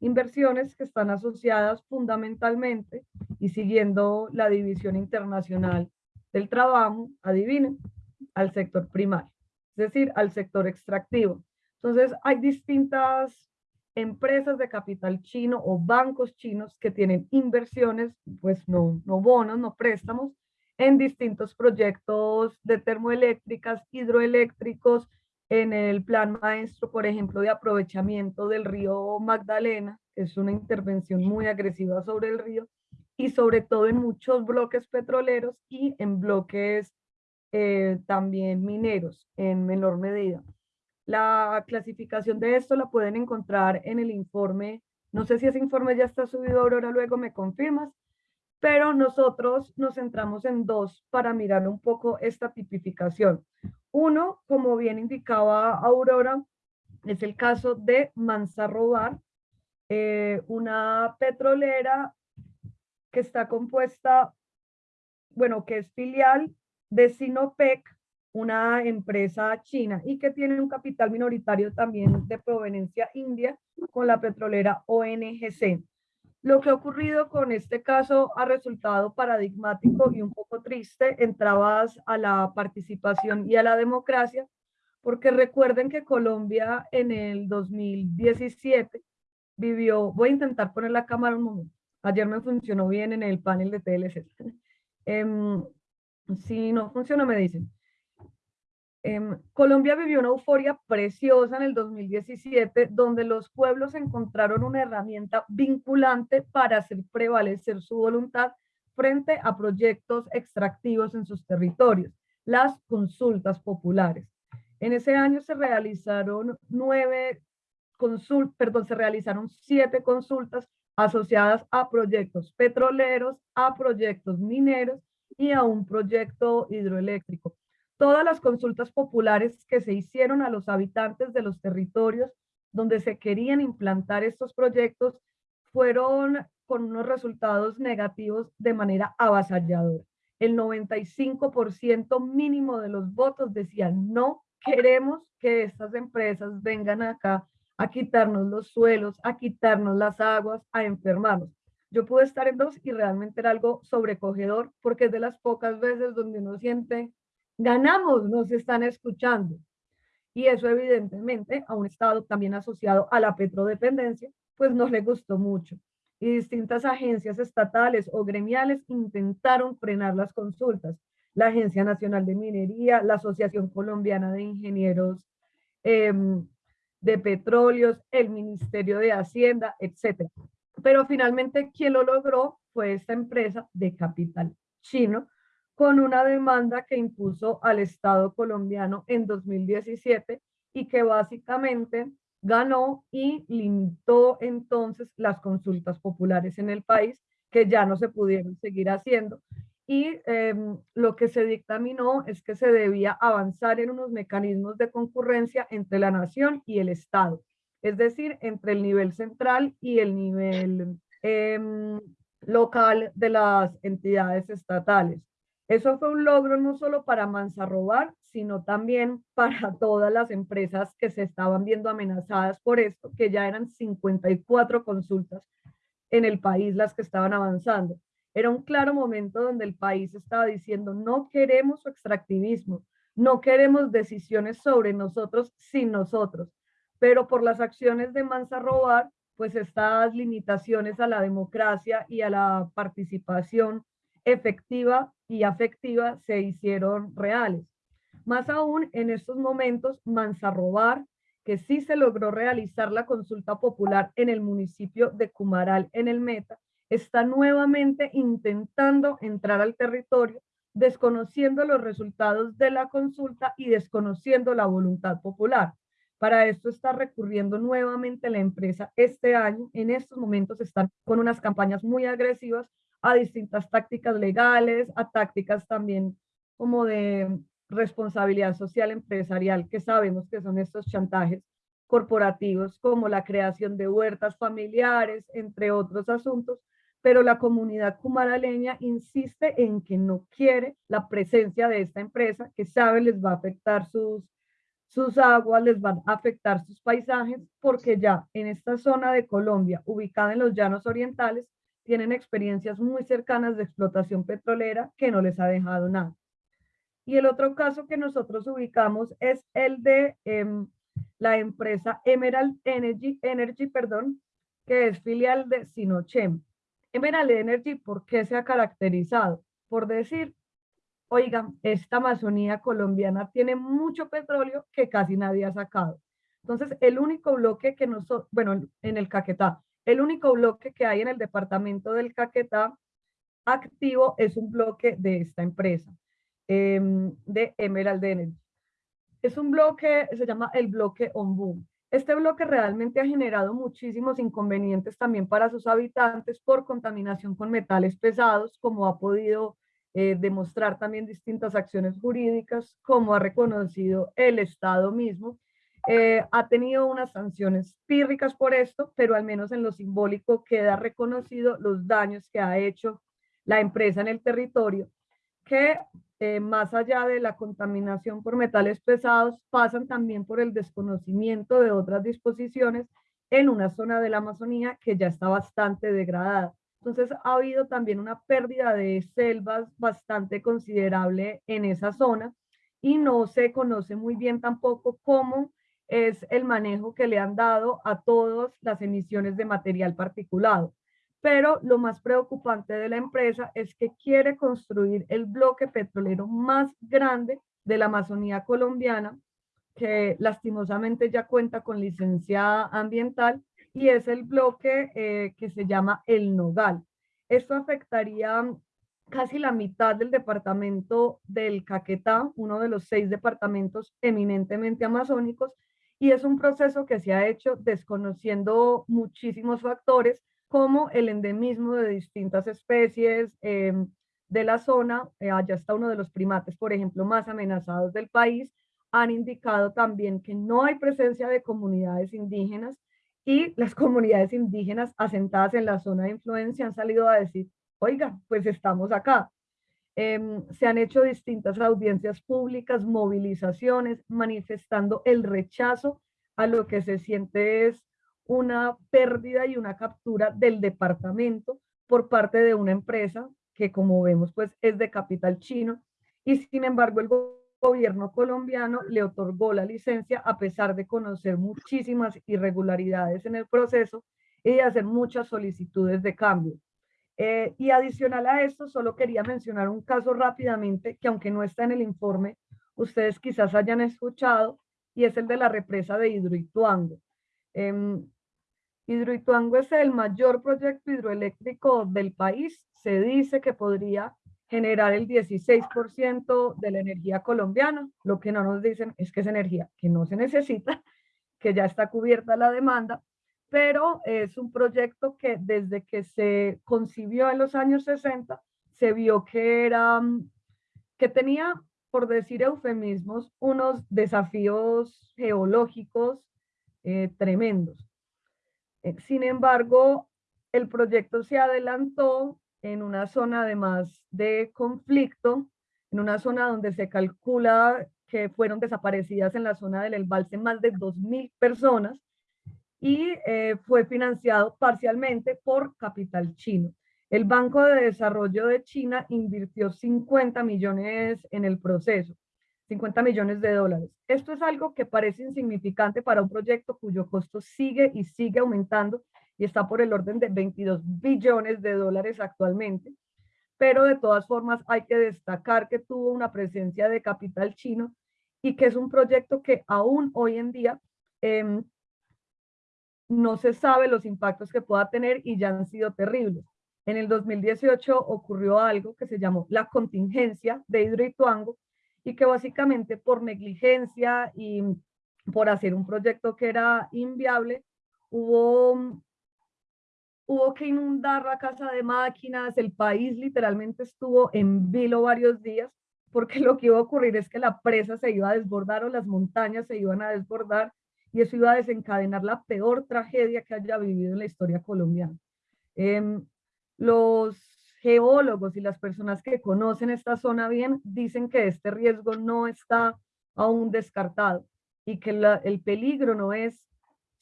Inversiones que están asociadas fundamentalmente y siguiendo la división internacional del trabajo, adivinen, al sector primario, es decir, al sector extractivo. Entonces, hay distintas empresas de capital chino o bancos chinos que tienen inversiones, pues no, no bonos, no préstamos, en distintos proyectos de termoeléctricas, hidroeléctricos, en el plan maestro, por ejemplo, de aprovechamiento del río Magdalena, que es una intervención muy agresiva sobre el río, y sobre todo en muchos bloques petroleros y en bloques eh, también mineros en menor medida. La clasificación de esto la pueden encontrar en el informe, no sé si ese informe ya está subido, Aurora, luego me confirmas, pero nosotros nos centramos en dos para mirar un poco esta tipificación. Uno, como bien indicaba Aurora, es el caso de Manzarrobar, eh, una petrolera que está compuesta, bueno, que es filial de Sinopec, una empresa china y que tiene un capital minoritario también de proveniencia india con la petrolera ONGC. Lo que ha ocurrido con este caso ha resultado paradigmático y un poco triste en trabas a la participación y a la democracia, porque recuerden que Colombia en el 2017 vivió, voy a intentar poner la cámara un momento, ayer me funcionó bien en el panel de TLC. Em, si no funciona me dicen. Em, Colombia vivió una euforia preciosa en el 2017, donde los pueblos encontraron una herramienta vinculante para hacer prevalecer su voluntad frente a proyectos extractivos en sus territorios, las consultas populares. En ese año se realizaron nueve consultas, perdón, se realizaron siete consultas asociadas a proyectos petroleros, a proyectos mineros y a un proyecto hidroeléctrico todas las consultas populares que se hicieron a los habitantes de los territorios donde se querían implantar estos proyectos fueron con unos resultados negativos de manera avasalladora. El 95% mínimo de los votos decían no queremos que estas empresas vengan acá a quitarnos los suelos, a quitarnos las aguas, a enfermarnos. Yo pude estar en dos y realmente era algo sobrecogedor porque es de las pocas veces donde uno siente ganamos, nos están escuchando. Y eso evidentemente a un Estado también asociado a la petrodependencia, pues no le gustó mucho. Y distintas agencias estatales o gremiales intentaron frenar las consultas. La Agencia Nacional de Minería, la Asociación Colombiana de Ingenieros em, de Petróleos, el Ministerio de Hacienda, etc. Pero finalmente quien lo logró fue esta empresa de capital chino, con una demanda que impuso al Estado colombiano en 2017 y que básicamente ganó y limitó entonces las consultas populares en el país que ya no se pudieron seguir haciendo. Y em, lo que se dictaminó es que se debía avanzar en unos mecanismos de concurrencia entre la nación y el Estado, es decir, entre el nivel central y el nivel em, local de las entidades estatales. Eso fue un logro no solo para Manzarrobar, sino también (laughs) para todas las empresas que se estaban viendo amenazadas por esto, que ya eran 54 consultas en el país las que estaban avanzando. Era un claro momento donde el país estaba diciendo, no queremos extractivismo, no queremos decisiones sobre nosotros sin nosotros, pero por las acciones de Manzarrobar, pues estas limitaciones a la democracia y a la participación efectiva y afectiva se hicieron reales. Más aún en estos momentos, Manzarrobar, que sí se logró realizar la consulta popular en el municipio de Cumaral, en el Meta, está nuevamente intentando entrar al territorio, desconociendo los resultados de la consulta y desconociendo la voluntad popular. Para esto está recurriendo nuevamente la empresa este año. En estos momentos están con unas campañas muy agresivas a distintas tácticas legales, a tácticas también como de responsabilidad social empresarial, que sabemos que son estos chantajes corporativos, como la creación de huertas familiares, entre otros asuntos, pero la comunidad cumaraleña insiste en que no quiere la presencia de esta empresa, que sabe les va a afectar sus, sus aguas, les van a afectar sus paisajes, porque ya en esta zona de Colombia, ubicada en los llanos orientales, tienen experiencias muy cercanas de explotación petrolera que no les ha dejado nada. Y el otro caso que nosotros ubicamos es el de em, la empresa Emerald Energy, Energy perdón, que es filial de Sinochem. Emerald Energy, ¿por qué se ha caracterizado? Por decir, oigan, esta Amazonía colombiana tiene mucho petróleo que casi nadie ha sacado. Entonces, el único bloque que nosotros, bueno, en el Caquetá, el único bloque que hay en el departamento del Caquetá activo es un bloque de esta empresa, em, de Emerald Energy. Es un bloque, se llama el bloque Ombu. Este bloque realmente ha generado muchísimos inconvenientes también para sus habitantes por contaminación con metales pesados, como ha podido eh, demostrar también distintas acciones jurídicas, como ha reconocido el Estado mismo, eh, ha tenido unas sanciones pírricas por esto, pero al menos en lo simbólico queda reconocido los daños que ha hecho la empresa en el territorio, que eh, más allá de la contaminación por metales pesados, pasan también por el desconocimiento de otras disposiciones en una zona de la Amazonía que ya está bastante degradada. Entonces ha habido también una pérdida de selvas bastante considerable en esa zona y no se conoce muy bien tampoco cómo es el manejo que le han dado a todas las emisiones de material particulado. Pero lo más preocupante de la empresa es que quiere construir el bloque petrolero más grande de la Amazonía colombiana, que lastimosamente ya cuenta con licencia ambiental, y es el bloque eh, que se llama El Nogal. Esto afectaría casi la mitad del departamento del Caquetá, uno de los seis departamentos eminentemente amazónicos, y es un proceso que se ha hecho desconociendo muchísimos factores como el endemismo de distintas especies em, de la zona, eh, allá está uno de los primates, por ejemplo, más amenazados del país, han indicado también que no hay presencia de comunidades indígenas y las (laughs) comunidades indígenas asentadas en la zona de influencia han salido a decir oiga, pues estamos acá. Em, se han hecho distintas audiencias públicas, movilizaciones, manifestando el rechazo a lo que se siente es una pérdida y una captura del departamento por parte de una empresa que como vemos pues es de capital chino y sin embargo el gobierno colombiano le otorgó la licencia a pesar de conocer muchísimas irregularidades en el proceso y de hacer muchas solicitudes de cambio. Eh, y adicional a esto, solo quería mencionar un caso rápidamente que aunque no está en el informe, ustedes quizás hayan escuchado, y es el de la represa de Hidroituango. Eh, Hidroituango es el mayor proyecto hidroeléctrico del país. Se dice que podría generar el 16% de la energía colombiana. Lo que no nos dicen es que es energía que no se necesita, (laughs) que ya está cubierta la demanda pero es un proyecto que desde que se concibió en los años 60 se vio que era, mm, que tenía, por decir eufemismos, unos desafíos geológicos eh, tremendos. Eh, sin embargo, el proyecto se adelantó en una zona además de conflicto, en una zona donde se calcula que fueron desaparecidas en la zona del embalse más de 2.000 personas, y eh, fue financiado parcialmente por capital chino. El Banco de Desarrollo de China invirtió 50 millones en el proceso, 50 millones de dólares. Esto es algo que parece insignificante para un proyecto cuyo costo sigue y sigue aumentando y está por el orden de 22 billones de dólares actualmente. Pero de todas formas hay que destacar que tuvo una presencia de capital chino y que es un proyecto que aún hoy en día eh, no se sabe los impactos que pueda tener y ya han sido terribles. En el 2018 ocurrió algo que se llamó la contingencia de Hidroituango y que básicamente por negligencia y por hacer un proyecto que era inviable, hubo, hubo que inundar la casa de máquinas, el país literalmente estuvo en vilo varios días, porque (laughs) lo que iba a ocurrir es que la presa se iba a desbordar o las montañas se iban a desbordar y eso iba a desencadenar la peor tragedia que haya vivido en la historia colombiana. Em, los geólogos y las personas que conocen esta zona bien dicen que este riesgo no está aún descartado y que el peligro no es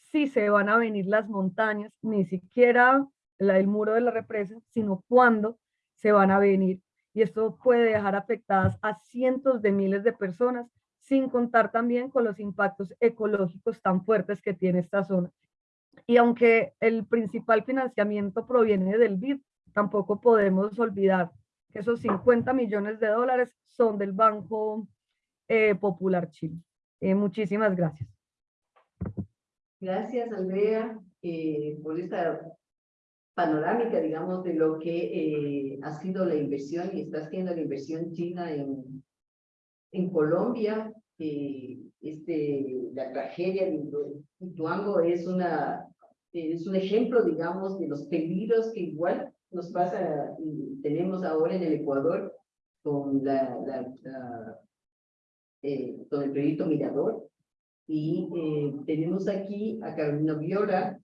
si se van a venir las montañas, ni siquiera el muro de la represa, sino cuándo se van a venir. Y esto puede dejar afectadas a cientos de miles de personas sin contar también con los impactos ecológicos tan fuertes que tiene esta zona. Y aunque el principal financiamiento proviene del BID, tampoco podemos olvidar que esos 50 millones de dólares son del Banco eh, Popular Chile. Eh, muchísimas gracias. Gracias, Andrea, eh, por esta panorámica, digamos, de lo que ha sido la inversión y está haciendo la inversión china en, en Colombia, eh, este, la tragedia de Ituango es, una, es un ejemplo, digamos, de los peligros que igual nos pasa tenemos ahora en el Ecuador con, la, la, eh, con el proyecto Mirador. Y eh, tenemos aquí a Carolina Viola,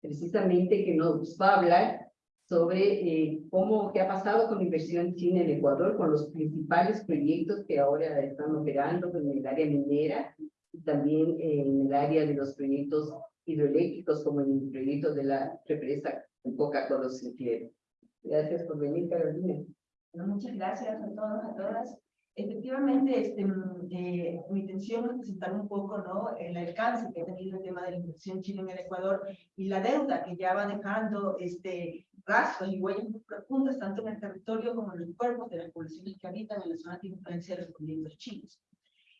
precisamente que nos va a hablar sobre eh, cómo, qué ha pasado con la inversión china en Ecuador, con los principales proyectos que ahora están operando en el área minera y también en el área de los proyectos hidroeléctricos, como el proyecto de la represa en Coca-Cola. Gracias por venir, Carolina. muchas gracias a todos, a todas. Efectivamente, este, mm, eh, mi intención es presentar un poco ¿no? el alcance que ha tenido el tema de la inversión china en el Ecuador y la deuda que ya va dejando este, rastros y huellas muy profundas tanto en el territorio como en los cuerpos de las poblaciones que habitan en la zona de influencia de los proyectos chinos.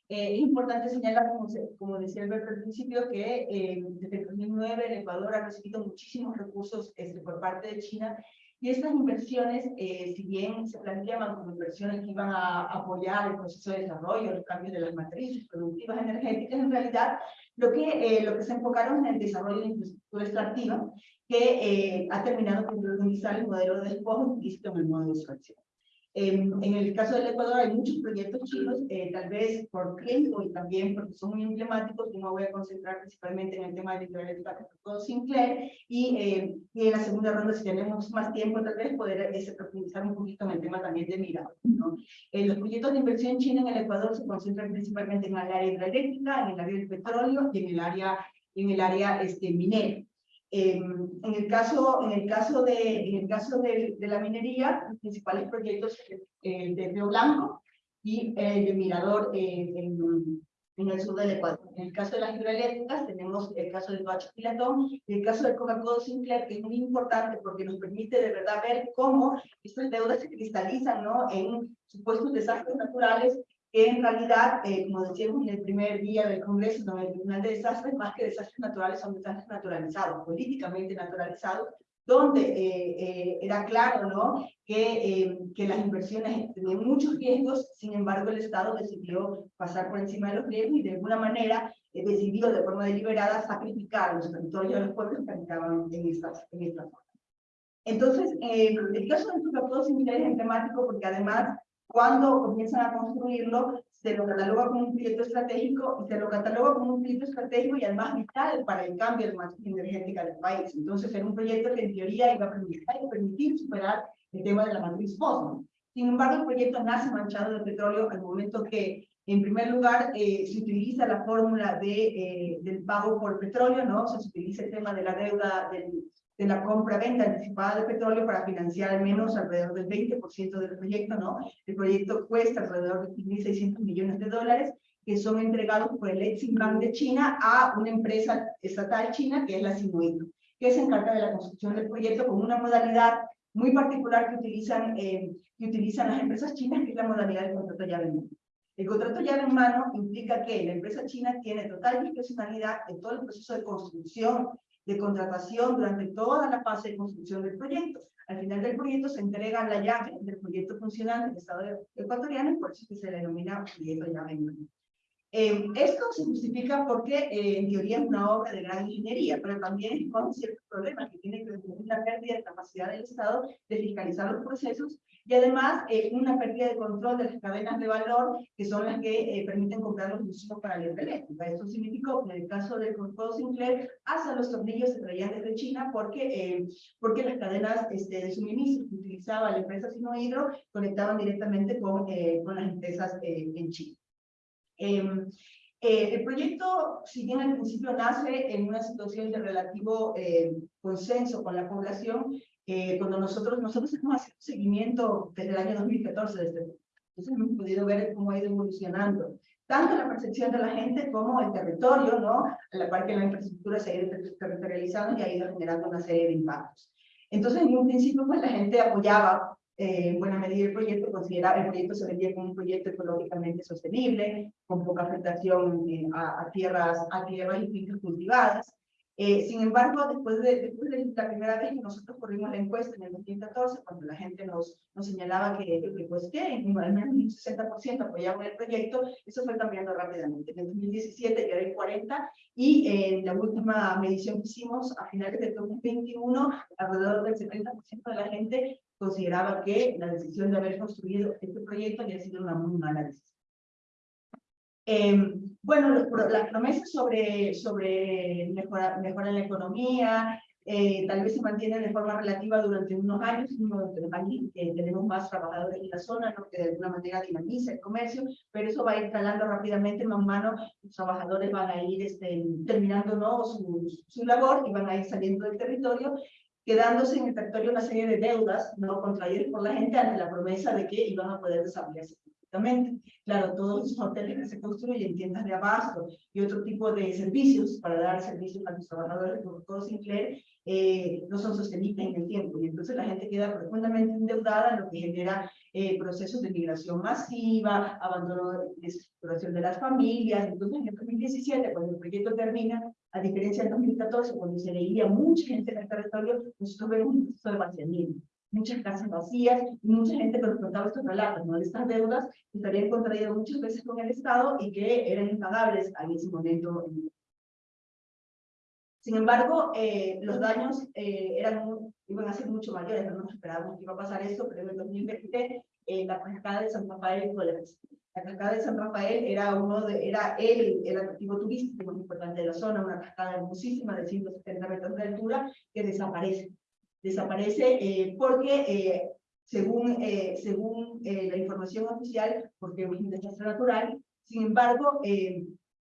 Eh, es importante señalar, como, como decía Alberto al principio, que eh, desde 2009 el Ecuador ha recibido muchísimos recursos este, por parte de China y estas inversiones, eh, si bien se planteaban como inversiones que iban a apoyar el proceso de desarrollo, los cambios de las matrices productivas energéticas, en realidad lo que, lo que se enfocaron en el desarrollo de infraestructura extractiva, que ha terminado por organizar el modelo de despojo implícito en el modo de extracción. En, el caso del Ecuador hay muchos proyectos chinos, eh, tal vez por tiempo y también porque son muy emblemáticos, yo me voy a concentrar principalmente en el tema de hidroeléctrica de Sinclair, y, eh, y, en la segunda ronda, si tenemos más tiempo, tal vez poder ese, profundizar un poquito en el tema también de Mira. ¿no? Eh, los proyectos de inversión china en el Ecuador se concentran principalmente en el área hidroeléctrica, en el área del petróleo y en el área, en el área este, minera. En, el caso, en el caso, de, en el caso de, de la minería, los principales proyectos eh, de Río Blanco y el Mirador eh, en, en, el sur del Ecuador. En el caso de las hidroeléctricas tenemos el caso del Bacho Pilatón y el caso del Coca-Cola Sinclair, que es muy importante porque nos permite de verdad ver cómo estas deudas se cristalizan ¿no? en supuestos desastres naturales que en realidad, eh, como decíamos en el primer día del Congreso, no, el Tribunal de Desastres, más que desastres naturales, son desastres naturalizados, políticamente naturalizados, donde eh, eh, era claro ¿no? que, que las inversiones tenían muchos riesgos, sin embargo el Estado decidió pasar por encima de los riesgos y de alguna manera decidió de forma deliberada sacrificar los territorios de los pueblos que habitaban en estas, en estas zonas. Entonces, el caso del Tucapó es emblemático porque además cuando comienzan a construirlo, se lo cataloga como un proyecto estratégico y se lo cataloga como un proyecto estratégico y además vital para el cambio energética del país. Entonces era un proyecto que en teoría iba a permitir, permitir superar el tema de la matriz fósil. Sin embargo, el proyecto nace manchado de petróleo al momento que, en primer lugar, eh, se utiliza la fórmula de, eh, del pago por petróleo, ¿no? se utiliza el tema de la deuda del, de la compra-venta anticipada de petróleo para financiar al menos alrededor del 20% del proyecto, ¿no? El proyecto cuesta alrededor de 1.600 millones de dólares que son entregados por el Exim Bank de China a una empresa estatal china que es la Sinuito, que se encarga de la construcción del proyecto con una modalidad muy particular que utilizan, eh, que utilizan las empresas chinas, que es la modalidad del contrato llave. El contrato llave en mano implica que la empresa china tiene total discrecionalidad en todo el proceso de construcción de contratación durante toda la fase de construcción del proyecto. Al final del proyecto se entrega la llave del proyecto funcional del Estado ecuatoriano y por eso que se denomina proyecto llave eh, esto se justifica porque eh, en teoría es una obra de gran ingeniería, pero también con ciertos problemas que tiene que ver con la pérdida de capacidad del Estado de fiscalizar los procesos y además eh, una pérdida de control de las cadenas de valor que son las que eh, permiten comprar los insumos para la hidroeléctrica. Esto significó que en el caso del Grupo Sinclair, hasta los tornillos se traían desde China porque, eh, porque las cadenas este, de suministro que utilizaba la empresa Sinohidro conectaban directamente con, con las empresas en China. Em, el proyecto, si bien al principio nace en una situación de relativo consenso con la población, eh, cuando nosotros, nosotros hemos haciendo seguimiento desde el año 2014, desde, entonces hemos podido ver cómo ha ido evolucionando, tanto la percepción de la gente como el territorio, ¿no? A la par que la infraestructura se ha ido territorializando y ha ido generando una serie de impactos. Entonces, en un principio, pues la gente apoyaba eh, en buena medida el proyecto, consideraba el proyecto se vendía como un proyecto ecológicamente sostenible, con poca afectación eh, a, a, tierras, a tierras y fincas cultivadas, eh, sin embargo, después de, después de, la primera vez que nosotros corrimos la encuesta en el 2014, cuando la gente nos, nos señalaba que, que pues que al menos un 60% apoyaban el proyecto, eso fue cambiando rápidamente. En el 2017 ya era el 40 y en la última medición que hicimos a finales del 2021, alrededor del 70% de la gente consideraba que la decisión de haber construido este proyecto había sido una muy mala decisión. Eh, bueno, las promesas sobre, sobre mejorar, mejorar la economía, eh, tal vez se mantienen de forma relativa durante unos años, tenemos más trabajadores en la zona, ¿no? que de alguna manera dinamiza el comercio, pero eso va a ir calando rápidamente, más mano, los trabajadores van a ir este, terminando ¿no? su, su labor y van a ir saliendo del territorio, quedándose en el territorio una serie de deudas no contraídas por la gente ante la promesa de que iban a poder desarrollarse perfectamente. Claro, todos los hoteles que se construyen, tiendas de abasto y otro tipo de servicios para dar servicios a los trabajadores como todo Sinclair, eh, no son sostenibles en el tiempo. Y entonces la gente queda profundamente endeudada, lo que genera eh, procesos de migración masiva, abandono de estructuración de las familias. Entonces, en el 2017, cuando el proyecto termina, a diferencia del 2014, cuando se leía mucha gente en el territorio, nosotros vemos un proceso de vaciamiento muchas casas vacías y mucha gente que nos contaba estos relatos, ¿no? Estas deudas que se habían contraído muchas veces con el Estado y que eran impagables en ese momento. Sin embargo, eh, los daños eh, eran, iban a ser mucho mayores, no nos esperábamos que iba a pasar esto, pero en el 2020 eh, la cascada de San Rafael la cascada de San Rafael era uno de, era el, el atractivo turístico más importante de la zona, una cascada hermosísima de 170 metros de altura que desaparece. Desaparece eh, porque, eh, según, eh, según la información oficial, porque es un desastre natural, sin embargo,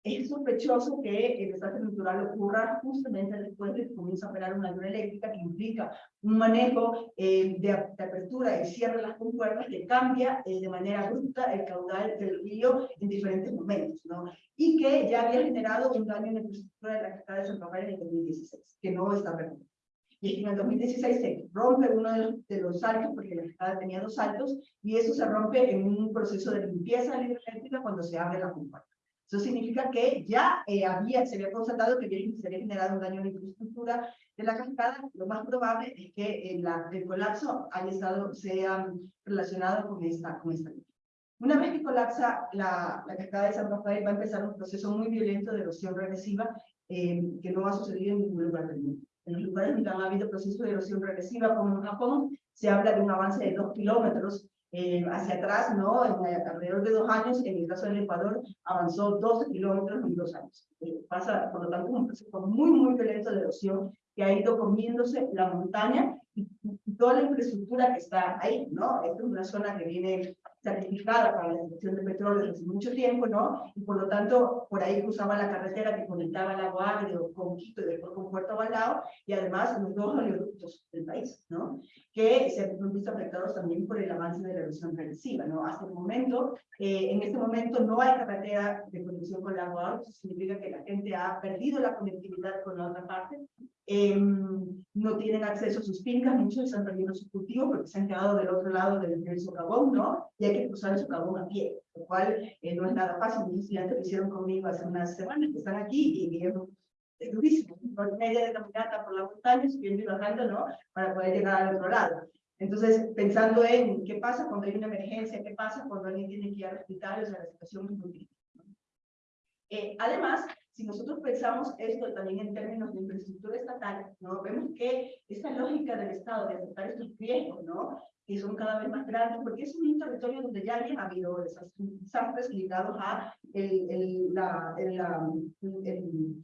es sospechoso que el desastre natural ocurra justamente después de que comienza a operar una luna eléctrica que implica un manejo de, apertura y cierre de las compuertas que cambia de manera abrupta el caudal del río en diferentes momentos, ¿no? Y que ya había generado un daño en la infraestructura de la cascada de San Rafael en el 2016, que no está recuperado. Y en el 2016 se rompe uno de los, de los saltos, porque la cascada tenía dos saltos, y eso se rompe en un proceso de limpieza hidroeléctrica cuando se abre la compuerta. Eso significa que ya eh, había, se había constatado que se había generado un daño en la infraestructura de la cascada. Lo más probable es que eh, la, el colapso haya estado, sea relacionado con esta, con esta Una vez que colapsa la, la cascada de San Rafael, va a empezar un proceso muy violento de erosión regresiva eh, que no ha sucedido en ningún lugar del mundo. En los lugares donde han habido procesos de erosión regresiva, como en Japón, se habla de un avance de dos kilómetros eh, hacia atrás, ¿no? En, eh, alrededor de dos años, en el caso del Ecuador, avanzó 12 kilómetros en dos años. Eh, pasa, por lo tanto, un proceso muy, muy violento de erosión que ha ido comiéndose la montaña y, toda la infraestructura que está ahí, ¿no? Esta es una zona que viene certificada para la extracción de petróleo desde mucho tiempo, ¿no? Y por lo tanto, por ahí cruzaba la carretera que conectaba el agua agrio con Quito y después con Puerto Balao, y además los dos oleoductos del país, ¿no? Que se han visto afectados también por el avance de la erosión regresiva, ¿no? Hasta el momento, eh, en este momento no hay carretera de conexión con el agua agrio, eso significa que la gente ha perdido la conectividad con la otra parte, eh, no tienen acceso a sus fincas, muchos perdido sus cultivos porque se han quedado del otro lado del, del socavón, ¿no? Y hay que cruzar el socavón a pie, lo cual eh, no es nada fácil. Mis estudiantes lo hicieron conmigo hace unas semanas, que están aquí y vieron es durísimo, por media de caminata por la montaña, subiendo y bajando, ¿no? Para poder llegar al otro lado. Entonces, pensando en qué pasa cuando hay una emergencia, qué pasa cuando alguien tiene que ir al hospital, o sea, la situación es muy crítica. Eh, además, si nosotros pensamos esto también en términos de infraestructura estatal, ¿no? vemos que esta lógica del Estado de aceptar estos riesgos, ¿no? que son cada vez más grandes, porque es un territorio donde ya había habido desastres ligados a el, el, la, el, el,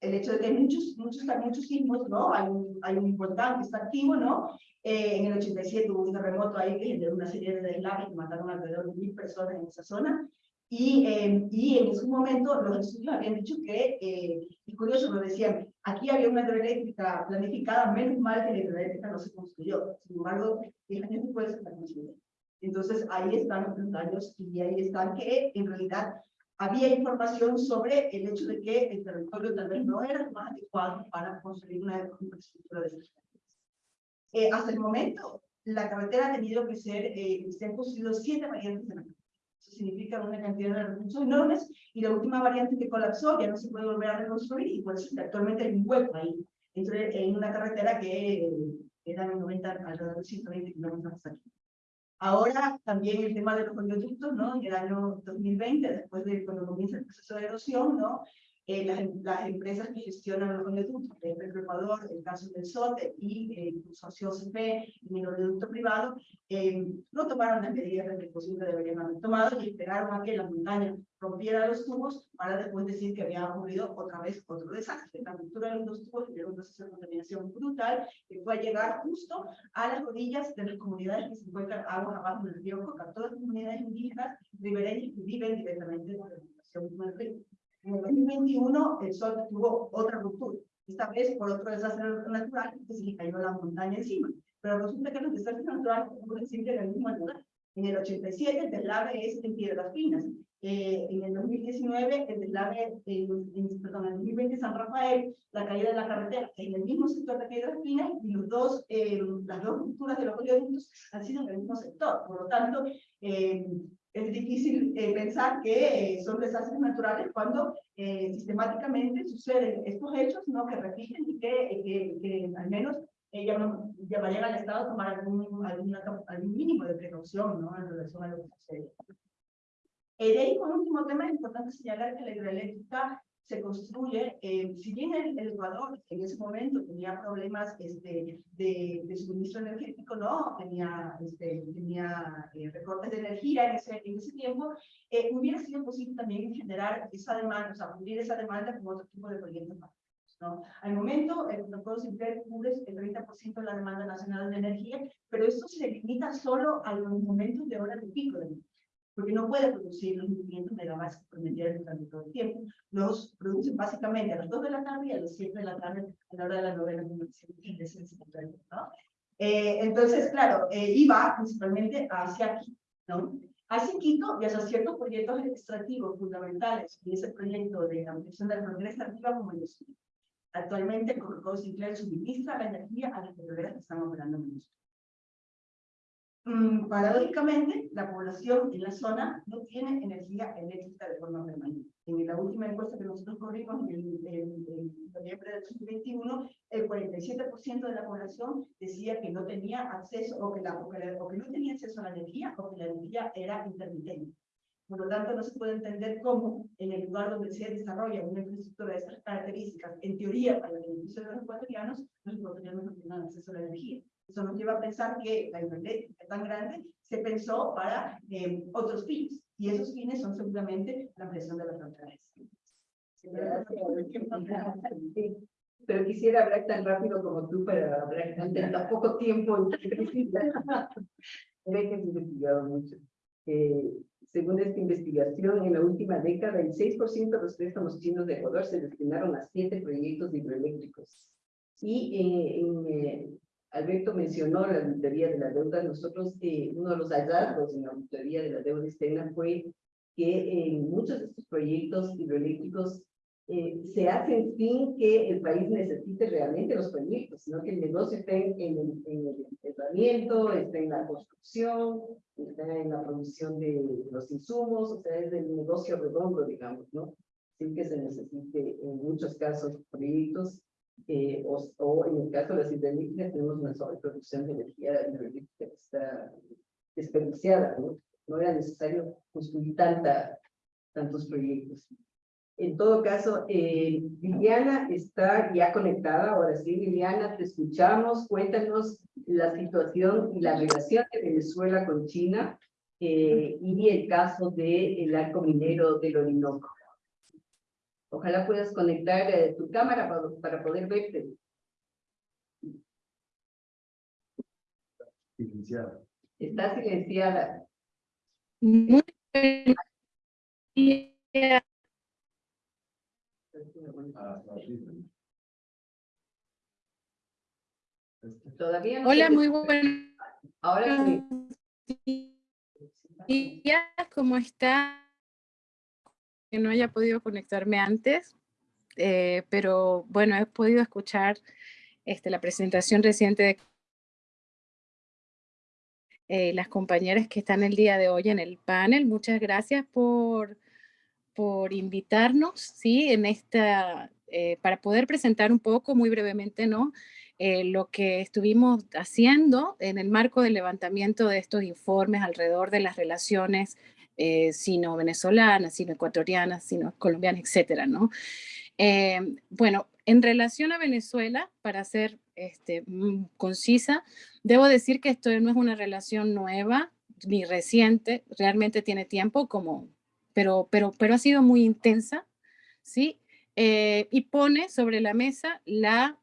el, hecho de que hay muchos, muchos, muchos sismos, ¿no? Hay un, hay un importante está activo, ¿no? Eh, en el 87 hubo un terremoto ahí que generó una serie de deslaves que mataron alrededor de mil personas en esa zona. Y, eh, y en ese momento los estudios habían dicho que, eh, curioso, lo decían, aquí había una hidroeléctrica planificada, menos mal que la hidroeléctrica no se construyó. Sin embargo, 10 años después se construyó. Entonces ahí están los daños y ahí están que en realidad había información sobre el hecho de que el territorio tal vez no era más adecuado para construir una infraestructura de esas eh, Hasta el momento, la carretera ha tenido que ser, eh, se han construido siete variantes de la carretera significa una cantidad de recursos enormes, y la última variante que colapsó ya no se puede volver a reconstruir, y por eso actualmente hay un hueco ahí, en una carretera que era 90, alrededor de 120 kilómetros hasta aquí. Ahora también el tema de los oleoductos, ¿no? En el año 2020, después de cuando comienza el proceso de erosión, ¿no? Eh, las, las, empresas que gestionan los oleoductos, el Ecuador, el caso del SOTE y eh, el consorcio OCP y el oleoducto privado, eh, no tomaron las medidas que deberían haber tomado y esperaron a que la montaña rompiera los tubos para después decir que había ocurrido otra vez otro desastre. La ruptura de los tubos era un proceso de contaminación brutal que fue a llegar justo a las orillas de las comunidades que se encuentran aguas abajo del río Coca, todas las comunidades indígenas ribereñas que viven directamente de la alimentación del río. En el 2021 el sol tuvo otra ruptura, esta vez por otro desastre natural que se le cayó la montaña encima. Pero resulta que los desastres naturales ocurren siempre en el mismo lugar. En el 87 el deslave es en Piedras Finas. Eh, en el 2019 el deslave, en, en, perdón, en el 2020 San Rafael, la caída de la carretera en el mismo sector de Piedras Finas y los dos, eh, las dos rupturas de los oleoductos han sido en el mismo sector. Por lo tanto, eh, es difícil eh, pensar que eh, son desastres naturales cuando eh, sistemáticamente suceden estos hechos ¿no? que repiten y que, que, que al menos llamarían al Estado a tomar algún, algún mínimo de precaución ¿no? en relación a lo que sucede. de ahí, por último tema, es importante señalar que la hidroeléctrica se construye, eh, si bien el, Ecuador en ese momento tenía problemas este, de, de suministro energético, no, tenía, este, tenía eh, recortes de energía en ese, en ese tiempo, eh, hubiera sido posible también generar esa demanda, o sea, cubrir esa demanda con otro tipo de proyectos ¿no? Al momento, el protocolo simple cubre el 30% de la demanda nacional de energía, pero esto se limita solo a los momentos de hora de pico de energía porque no puede producir los 500 megawatts que prometieron durante todo el tiempo. Los producen básicamente a las 2 de la tarde y a las 7 de la tarde a la hora de la novena y de ¿no? Eh, entonces, claro, eh, iba principalmente hacia aquí, ¿no? Hacia Quito y hacia ciertos proyectos extractivos fundamentales, y ese proyecto de ampliación de la frontera extractiva como Actualmente, el Sinclair suministra la energía a las petroleras que están operando en. Mm, paradójicamente, la población en la zona no tiene energía eléctrica de forma permanente. En la última encuesta que nosotros corrimos en, noviembre del 2021, el 47% de la población decía que no tenía acceso o que, la, o que, no tenía acceso a la energía o que la energía era intermitente. Por lo tanto, no se puede entender cómo en el lugar donde se desarrolla una infraestructura de estas características, en teoría para el beneficio de los ecuatorianos, los ecuatorianos no tienen acceso a la energía. Eso nos lleva a pensar que la es tan grande se pensó para eh, otros fines, y esos fines son seguramente la ampliación de las fronteras. Pero quisiera hablar tan rápido como tú para hablar tan, tan poco tiempo. (laughs) He investigado mucho. Eh, según esta investigación, en la última década, el 6% de los préstamos chinos de Ecuador se destinaron a siete proyectos hidroeléctricos. Y eh, en, eh, Alberto mencionó la auditoría de la deuda. Nosotros, eh, uno de los hallazgos en la auditoría de la deuda externa fue que en muchos de estos proyectos hidroeléctricos eh, se hacen sin que el país necesite realmente los proyectos, sino que el negocio esté en, en, en el tratamiento, esté en la construcción, está en la producción de los insumos, o sea, es el negocio redondo, digamos, ¿no? Sin que se necesite en muchos casos proyectos eh, o, en el caso de las hidroeléctricas tenemos una sobreproducción de energía hidroeléctrica que está desperdiciada, ¿no? No era necesario construir tanta, tantos proyectos. En todo caso, eh, Liliana está ya conectada. Ahora sí, Liliana, te escuchamos. Cuéntanos la situación y la relación de Venezuela con China eh, y el caso del arco minero del Orinoco. Ojalá puedas conectar eh, tu cámara para, para poder verte. Silenciada. Está silenciada. Muy Todavía no Hola, muy buenas. Ahora sí. ¿Cómo está? Que no haya podido conectarme antes, eh, pero bueno, he podido escuchar este, la presentación reciente de eh, las compañeras que están el día de hoy en el panel. Muchas gracias por, por invitarnos, ¿sí? En esta, eh, para poder presentar un poco, muy brevemente, ¿no? lo que estuvimos haciendo en el marco del levantamiento de estos informes alrededor de las relaciones eh, sino venezolanas, sino ecuatorianas, sino colombianas, etcétera, ¿no? Eh, bueno, en relación a Venezuela, para ser este, mm, concisa, debo decir que esto no es una relación nueva ni reciente, realmente tiene tiempo como, pero, pero, pero ha sido muy intensa, ¿sí? Eh, y pone sobre la mesa la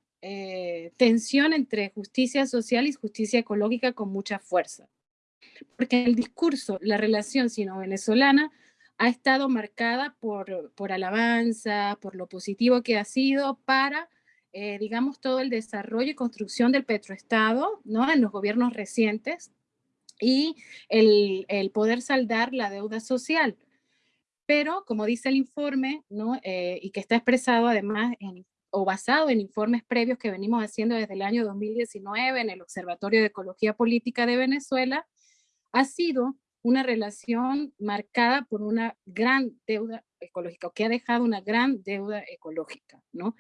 tensión entre justicia social y justicia ecológica con mucha fuerza porque el discurso, la relación sino-venezolana ha estado marcada por, por alabanza, por lo positivo que ha sido para, eh, digamos, todo el desarrollo y construcción del petroestado, ¿no? En los gobiernos recientes, y el, el poder saldar la deuda social. Pero, como dice el informe, ¿no? Eh, y que está expresado además en, o basado en informes previos que venimos haciendo desde el año 2019 en el Observatorio de Ecología Política de Venezuela, ha sido una relación marcada por una gran deuda ecológica, o que ha dejado una gran deuda ecológica, ¿no?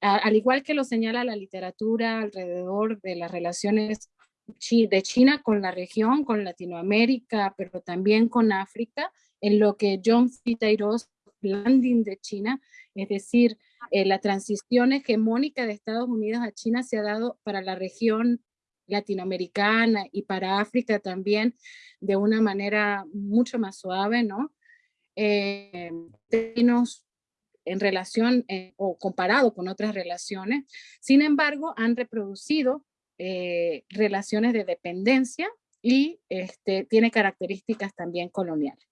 al igual que lo señala la literatura alrededor de las relaciones de China con la región, con Latinoamérica, pero también con África, en lo que John Fitairos Landing de China, es decir, eh, la transición hegemónica de Estados Unidos a China se ha dado para la región latinoamericana y para África también de una manera mucho más suave, ¿no? Eh, en relación eh, o comparado con otras relaciones, sin embargo, han reproducido eh, relaciones de dependencia y este, tiene características también coloniales.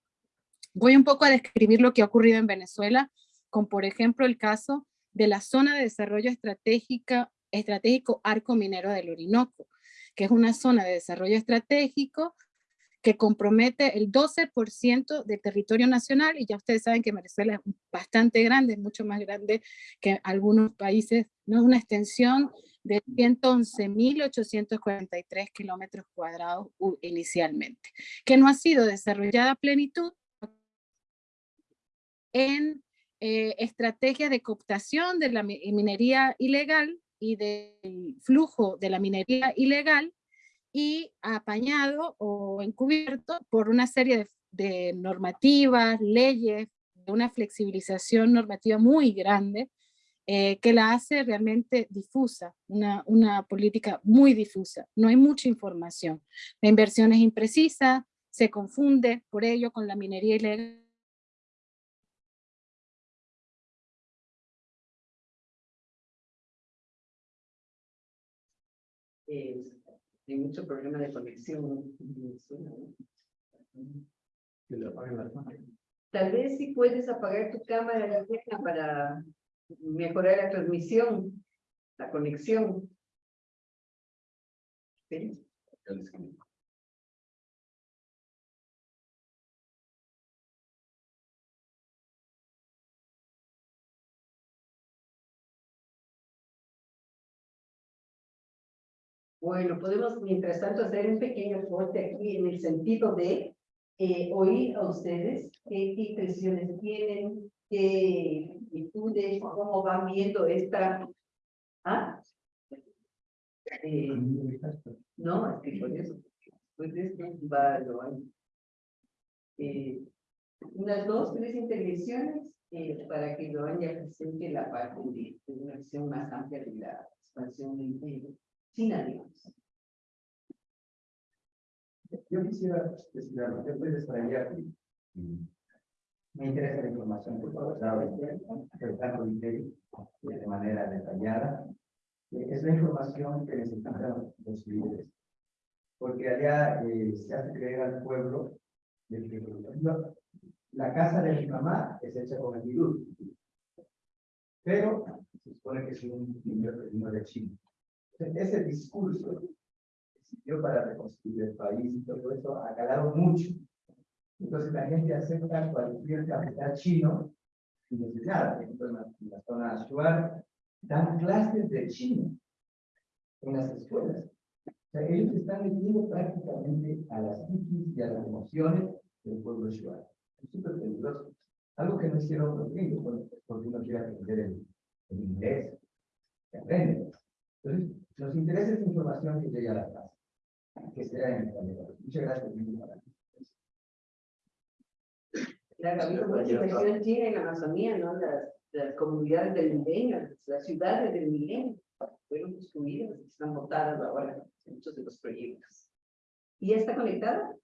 Voy un poco a describir lo que ha ocurrido en Venezuela, con por ejemplo el caso de la zona de desarrollo estratégica, estratégico Arco Minero del Orinoco, que es una zona de desarrollo estratégico que compromete el 12% del territorio nacional, y ya ustedes saben que Venezuela es bastante grande, mucho más grande que algunos países, no es una extensión de 111.843 kilómetros cuadrados inicialmente, que no ha sido desarrollada a plenitud en eh, estrategias de cooptación de la minería ilegal y del flujo de la minería ilegal y apañado o encubierto por una serie de, normativas, leyes, de una flexibilización normativa muy grande eh, que la hace realmente difusa, una, una política muy difusa. No hay mucha información. La inversión es imprecisa, se confunde por ello con la minería ilegal hay mucho problema de conexión. Tal vez si puedes apagar tu cámara para mejorar la transmisión, la conexión. ¿Sí? Bueno, podemos mientras tanto hacer un pequeño corte aquí en el sentido de eh, oír a ustedes qué impresiones tienen, qué actitudes, cómo van viendo esta... ¿Ah? Eh, no, es que por eso, pues lo eh, unas dos, tres intervenciones eh, para que lo haya presente la parte de, una visión más amplia de la expansión del China, digamos. Yo quisiera decir algo, yo estoy distraída me interesa la información que tanto de manera detallada. Es la información que necesitan los líderes, porque allá eh, se hace creer al pueblo de que la casa de mi mamá es hecha con el virus, pero se supone que es un niño de China ese discurso que sirvió para reconstruir el país y todo eso ha calado mucho. Entonces la gente acepta cualquier capital chino y dice, nada, por ejemplo, en la, zona Shuar, dan clases de chino en las escuelas. O sea, ellos están metiendo prácticamente a las psiquis y a las emociones del pueblo Shuar. Es súper peligroso. Algo que no hicieron los gringos, porque uno quiere aprender el, el inglés, que aprende. Entonces, nos interesa esta información que llegue a la casa, que sea en español. Muchas gracias. Mucha inversión china en la Amazonía, ¿no? Las, las comunidades del milenio, las ciudades del milenio fueron construidas y están votadas ahora en muchos de los proyectos. ¿Y ya está conectada?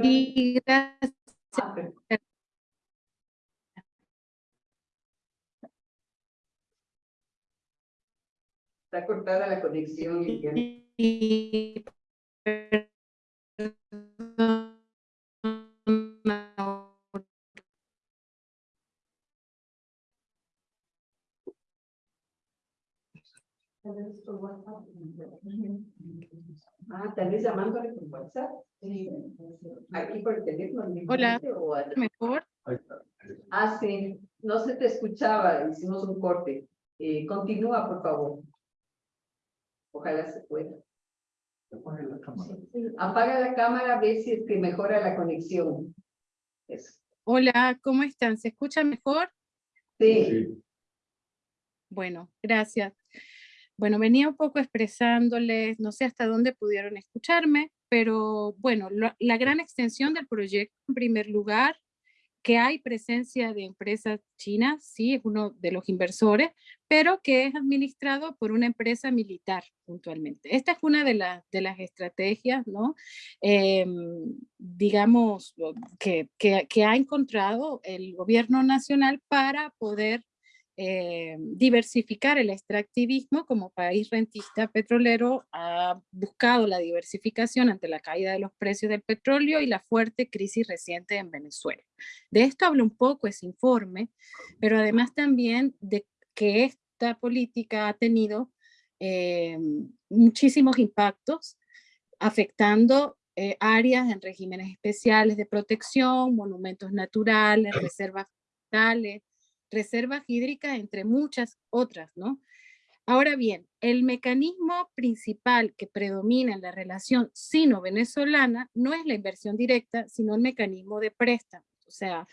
Sí, gracias. Ah, Está cortada la conexión. Y... Ah, tal vez llamándole por WhatsApp. Aquí por el teléfono. Hola. o Mejor. Ah, sí, no se te escuchaba, hicimos un corte. Eh, continúa, por favor. Ojalá se pueda. Apague la cámara. Apaga la cámara, ve si es que mejora la conexión. Eso. Hola, ¿cómo están? ¿Se escucha mejor? Sí, Sí. Bueno, gracias. Bueno, venía un poco expresándoles, no sé hasta dónde pudieron escucharme, pero bueno, lo- la gran extensión del proyecto, en primer lugar, que hay presencia de empresas chinas, sí, es uno de los inversores, pero que es administrado por una empresa militar puntualmente. Esta es una de, las de las estrategias, ¿no? Em, digamos, que, que ha encontrado el gobierno nacional para poder eh, diversificar el extractivismo como país rentista petrolero ha buscado la diversificación ante la caída de los precios del petróleo y la fuerte crisis reciente en Venezuela. De esto habla un poco ese informe, pero además también de que esta política ha tenido eh, muchísimos impactos afectando eh, áreas en regímenes especiales de protección, monumentos naturales, reservas forestales, reservas hídricas, entre muchas otras, ¿no? Ahora bien, el mecanismo principal que predomina en la relación sino-venezolana no es la inversión directa, sino el mecanismo de préstamo. O sea,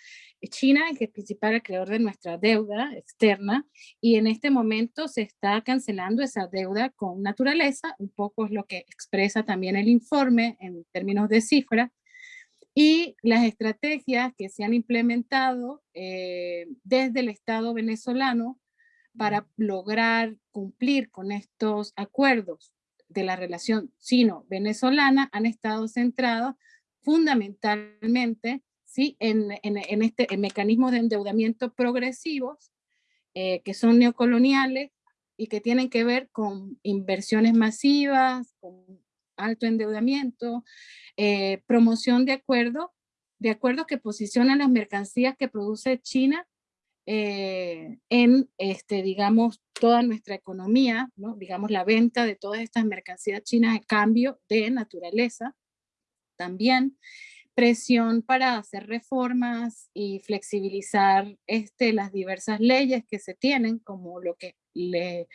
China es el principal acreedor de nuestra deuda externa y en este momento se está cancelando esa deuda con naturaleza, un poco es lo que expresa también el informe en términos de cifras, y las estrategias que se han implementado eh, desde el Estado venezolano para lograr cumplir con estos acuerdos de la relación sino-venezolana han estado centrados fundamentalmente ¿sí? en, en, en este en mecanismos de endeudamiento progresivos eh, que son neocoloniales y que tienen que ver con inversiones masivas, con alto endeudamiento, eh, promoción de acuerdos, de acuerdos que posicionan las mercancías que produce China eh, en, este, digamos, toda nuestra economía, ¿no? digamos, la venta de todas estas mercancías chinas a cambio de naturaleza. También presión para hacer reformas y flexibilizar este, las diversas leyes que se tienen, como lo que le,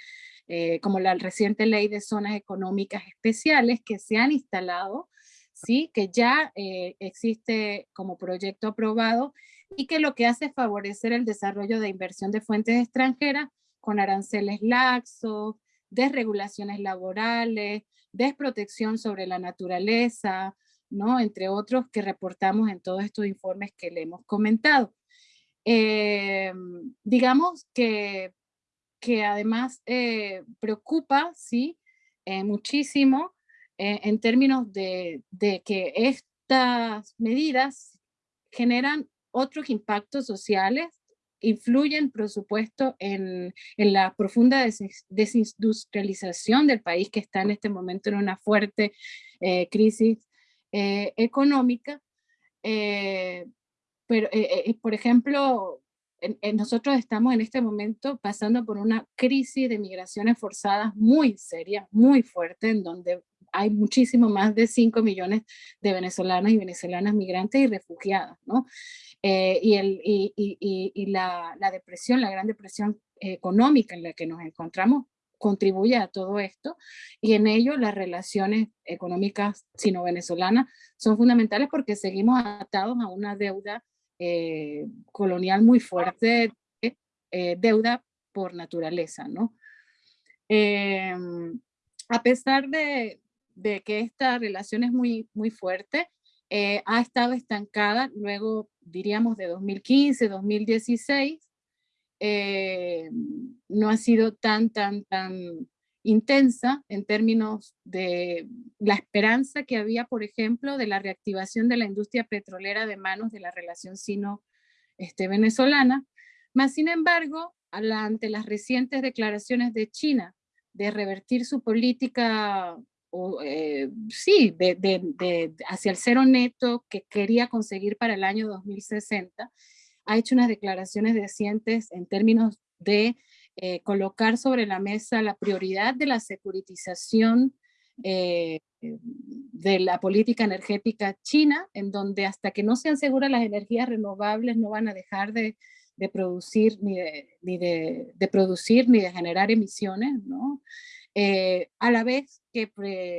eh, como la reciente ley de zonas económicas especiales que se han instalado, ¿sí? que ya eh, existe como proyecto aprobado y que lo que hace es favorecer el desarrollo de inversión de fuentes extranjeras con aranceles laxos, desregulaciones laborales, desprotección sobre la naturaleza, ¿no? entre otros que reportamos en todos estos informes que le hemos comentado. Eh, digamos que que además eh, preocupa, ¿sí? Eh, muchísimo eh, en términos de, de, que estas medidas generan otros impactos sociales, influyen, por supuesto, en, en la profunda des desindustrialización del país que está en este momento en una fuerte crisis económica. pero, por ejemplo, en, en nosotros estamos en este momento pasando por una crisis de migraciones forzadas muy seria, muy fuerte, en donde hay muchísimo más de 5 millones de venezolanos y venezolanas migrantes y refugiadas, ¿no? Eh, y el, y, y, y la, la, depresión, la gran depresión económica en la que nos encontramos contribuye a todo esto y en ello las relaciones económicas sino-venezolanas son fundamentales porque seguimos atados a una deuda eh, colonial muy fuerte, eh, deuda por naturaleza, ¿no? Eh, a pesar de, de, que esta relación es muy, muy fuerte, eh, ha estado estancada luego, diríamos, de 2015, 2016, no ha sido tan, tan, tan intensa en términos de la esperanza que había, por ejemplo, de la reactivación de la industria petrolera de manos de la relación sino-venezolana, más sin embargo, ante las recientes declaraciones de China de revertir su política, o, eh, sí, de, de, hacia el cero neto que quería conseguir para el año 2060, ha hecho unas declaraciones recientes en términos de eh, colocar sobre la mesa la prioridad de la securitización eh, de la política energética china, en donde hasta que no sean seguras las energías renovables no van a dejar de, producir ni, de, ni de, producir ni de generar emisiones, ¿no? Eh, a la vez que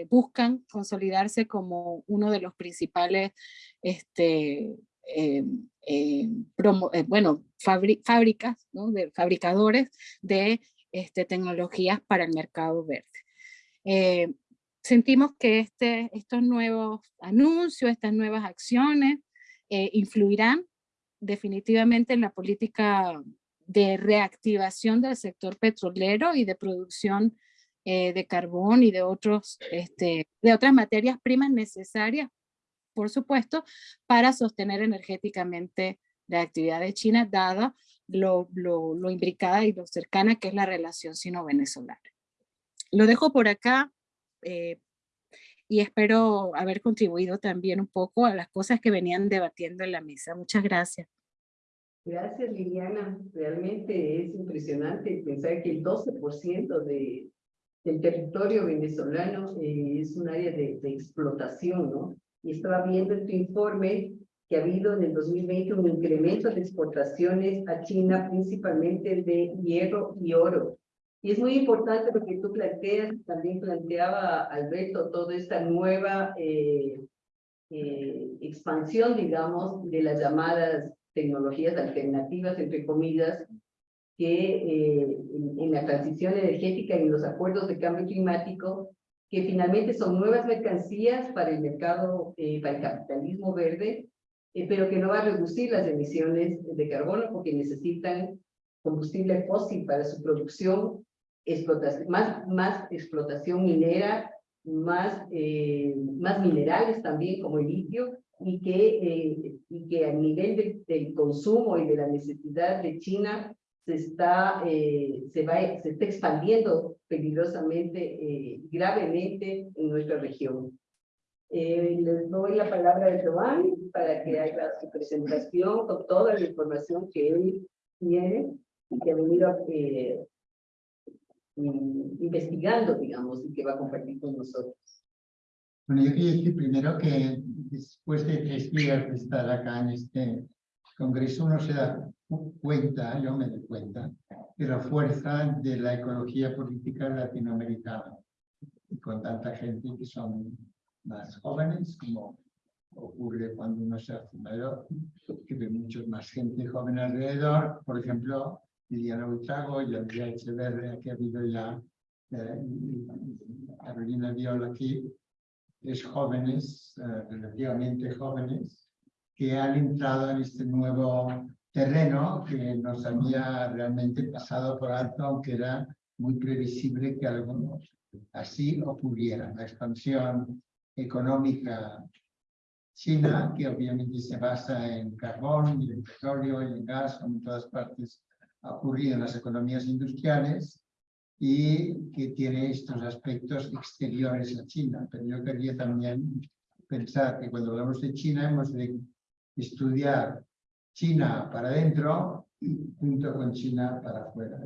buscan consolidarse como uno de los principales este, bueno, fábricas, ¿no? de fabricadores de este, tecnologías para el mercado verde sentimos que este, estos nuevos anuncios, estas nuevas acciones eh, influirán definitivamente en la política de reactivación del sector petrolero y de producción eh, de carbón y de, otros, este, de otras materias primas necesarias, por supuesto, para sostener energéticamente la actividad de China, dada lo, lo, lo imbricada y lo cercana que es la relación sino-venezolana. Lo dejo por acá eh, y espero haber contribuido también un poco a las cosas que venían debatiendo en la mesa. Muchas gracias. Gracias, Liliana. Realmente es impresionante pensar que el 12% de, del territorio venezolano eh, es un área de, de, explotación, ¿no? Y estaba viendo en tu informe que ha habido en el 2020 un incremento de exportaciones a China, principalmente de hierro y oro. Y es muy importante porque tú planteas, también planteaba Alberto, toda esta nueva eh, eh, expansión, digamos, de las llamadas tecnologías alternativas, entre comillas, que eh, en, la transición energética y en los acuerdos de cambio climático, que finalmente son nuevas mercancías para el mercado, para el capitalismo verde, pero que no va a reducir las emisiones de carbono porque necesitan combustible fósil para su producción más, más explotación minera, más, eh, más minerales también como el litio, y que, eh, y que a nivel del consumo y de la necesidad de China se está, eh, se va, se está expandiendo peligrosamente, gravemente en nuestra región. les doy la palabra a Giovanni para que haga su presentación con toda la información que él tiene y que ha venido a, investigando, digamos, y que va a compartir con nosotros. Bueno, yo quería decir primero que después de tres días de estar acá en este congreso, uno se da cuenta, yo me doy cuenta, de la fuerza de la ecología política latinoamericana. Con tanta gente que son más jóvenes, como ocurre cuando uno se hace mayor, que ve mucho más gente joven alrededor. Por ejemplo, Liliana Buitrago y Andrea Echeverria, que ha habido ya eh, Carolina Viola aquí, es jóvenes, eh, relativamente jóvenes, que han entrado en este nuevo terreno que nos había realmente pasado por alto, aunque era muy previsible que algunos así ocurriera. La expansión económica china, que obviamente se basa en carbón en petróleo en gas, como en todas partes ha ocurrido en las economías industriales y que tiene estos aspectos exteriores a China. Pero yo quería también pensar que cuando hablamos de China hemos de estudiar China para adentro junto con China para afuera.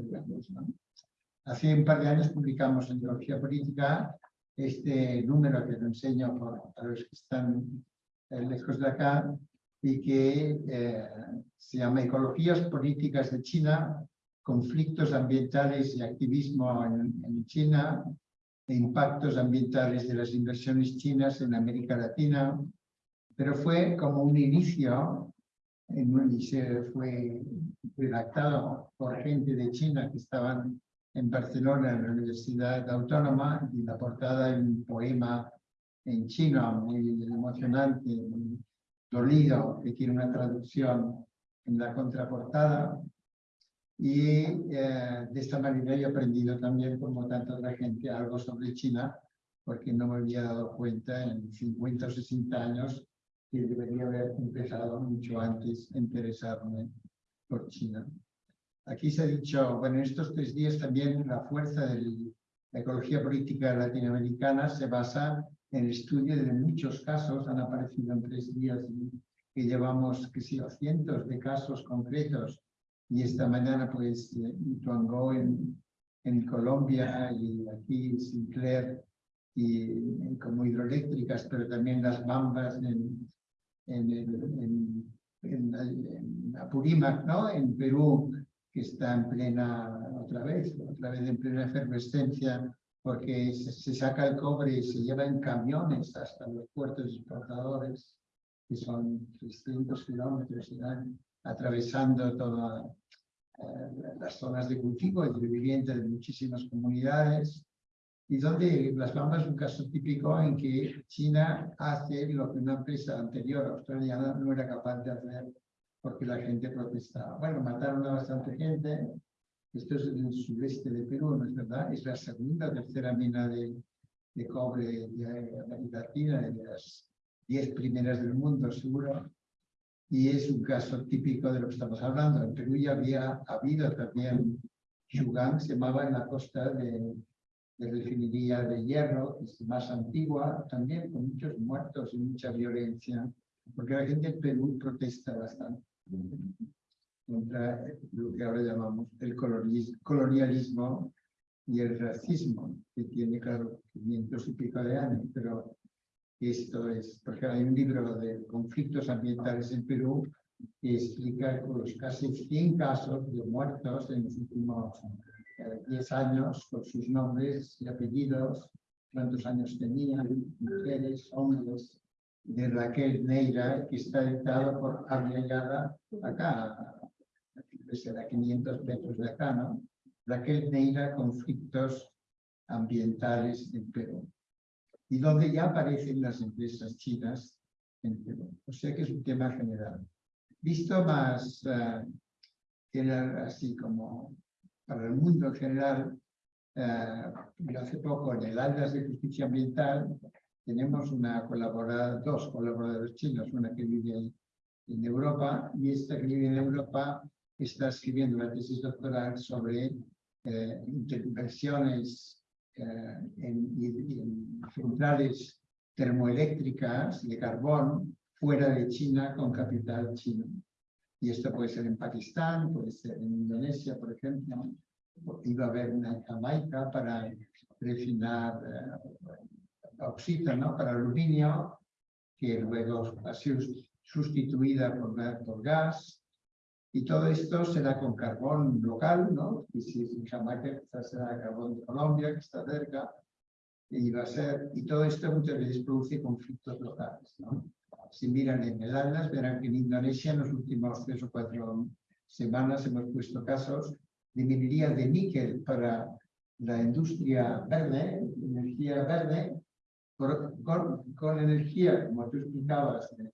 Hace un par de años publicamos en Teología Política este número que lo enseño a los que están eh, lejos de acá, y que eh, se llama Ecologías Políticas de China, conflictos ambientales y activismo en, China, e impactos ambientales de las inversiones chinas en América Latina, pero fue como un inicio, en, y se fue redactado por gente de China que estaban en Barcelona, en la Universidad Autónoma, y la portada de un poema en chino muy emocionante, dolido, que tiene una traducción en la contraportada. Y eh, de esta manera he aprendido también, como tanta otra gente, algo sobre China, porque no me había dado cuenta en 50 o 60 años que debería haber empezado mucho antes a interesarme por China. Aquí se ha dicho, bueno, en estos tres días también la fuerza de la ecología política latinoamericana se basa en el estudio de muchos casos, han aparecido en tres días que llevamos, que sí, cientos de casos concretos Y esta mañana, pues, eh, Ituango en, en Colombia y aquí Sinclair y, y como hidroeléctricas, pero también las bambas en, en, en, en, en Apurímac, ¿no? En Perú, que está en plena, otra vez, otra vez en plena efervescencia, porque se, se saca el cobre y se lleva en camiones hasta los puertos exportadores, que son 300 kilómetros, y van atravesando todas las zonas de cultivo y de vivienda de muchísimas comunidades, y donde Las Bambas es un caso típico en que China hace lo que una empresa anterior australiana no era capaz de hacer porque la gente protestaba. Bueno, mataron a bastante gente. Esto es en el sureste de Perú, ¿no es verdad? Es la segunda o tercera mina de, de cobre de América Latina, de las diez primeras del mundo, seguro. Y es un caso típico de lo que estamos hablando. En Perú ya había habido también Yugang, se llamaba en la costa de, de refinería de hierro, es más antigua, también con muchos muertos y mucha violencia, porque la gente en Perú protesta bastante contra lo que ahora llamamos el colonialismo y el racismo, que tiene, claro, 500 y pico de años, pero esto es, porque hay un libro de conflictos ambientales en Perú que explica los casi 100 casos de muertos en los últimos eh, 10 años, por sus nombres y apellidos, cuántos años tenían, mujeres, hombres, de Raquel Neira, que está editado por Arriagada, acá, a 500 metros de acá, ¿no? Raquel Neira, conflictos ambientales en Perú. Y donde ya aparecen las empresas chinas en Perú. O sea que es un tema general. Visto más eh, general, así como para el mundo en general, eh, hace poco en el Atlas de Justicia Ambiental tenemos una colaborada, dos colaboradores chinos, una que vive en, Europa y esta que vive en Europa está escribiendo una tesis doctoral sobre eh, eh, en, en centrales termoeléctricas de carbón fuera de China con capital chino. Y esto puede ser en Pakistán, puede ser en Indonesia, por ejemplo. Iba a haber una Jamaica para refinar eh, bauxita, ¿no? Para aluminio, que luego ha sido sustituida por, por gas. Y todo esto será con carbón local, ¿no? Y si es en Jamaica, quizás será carbón de Colombia, que está cerca. Y va a ser, y todo esto muchas veces produce conflictos locales, ¿no? Si miran en el Atlas, verán que en Indonesia en los últimos tres o cuatro semanas hemos puesto casos de minería de níquel para la industria verde, energía verde, con, con energía, como tú explicabas, de,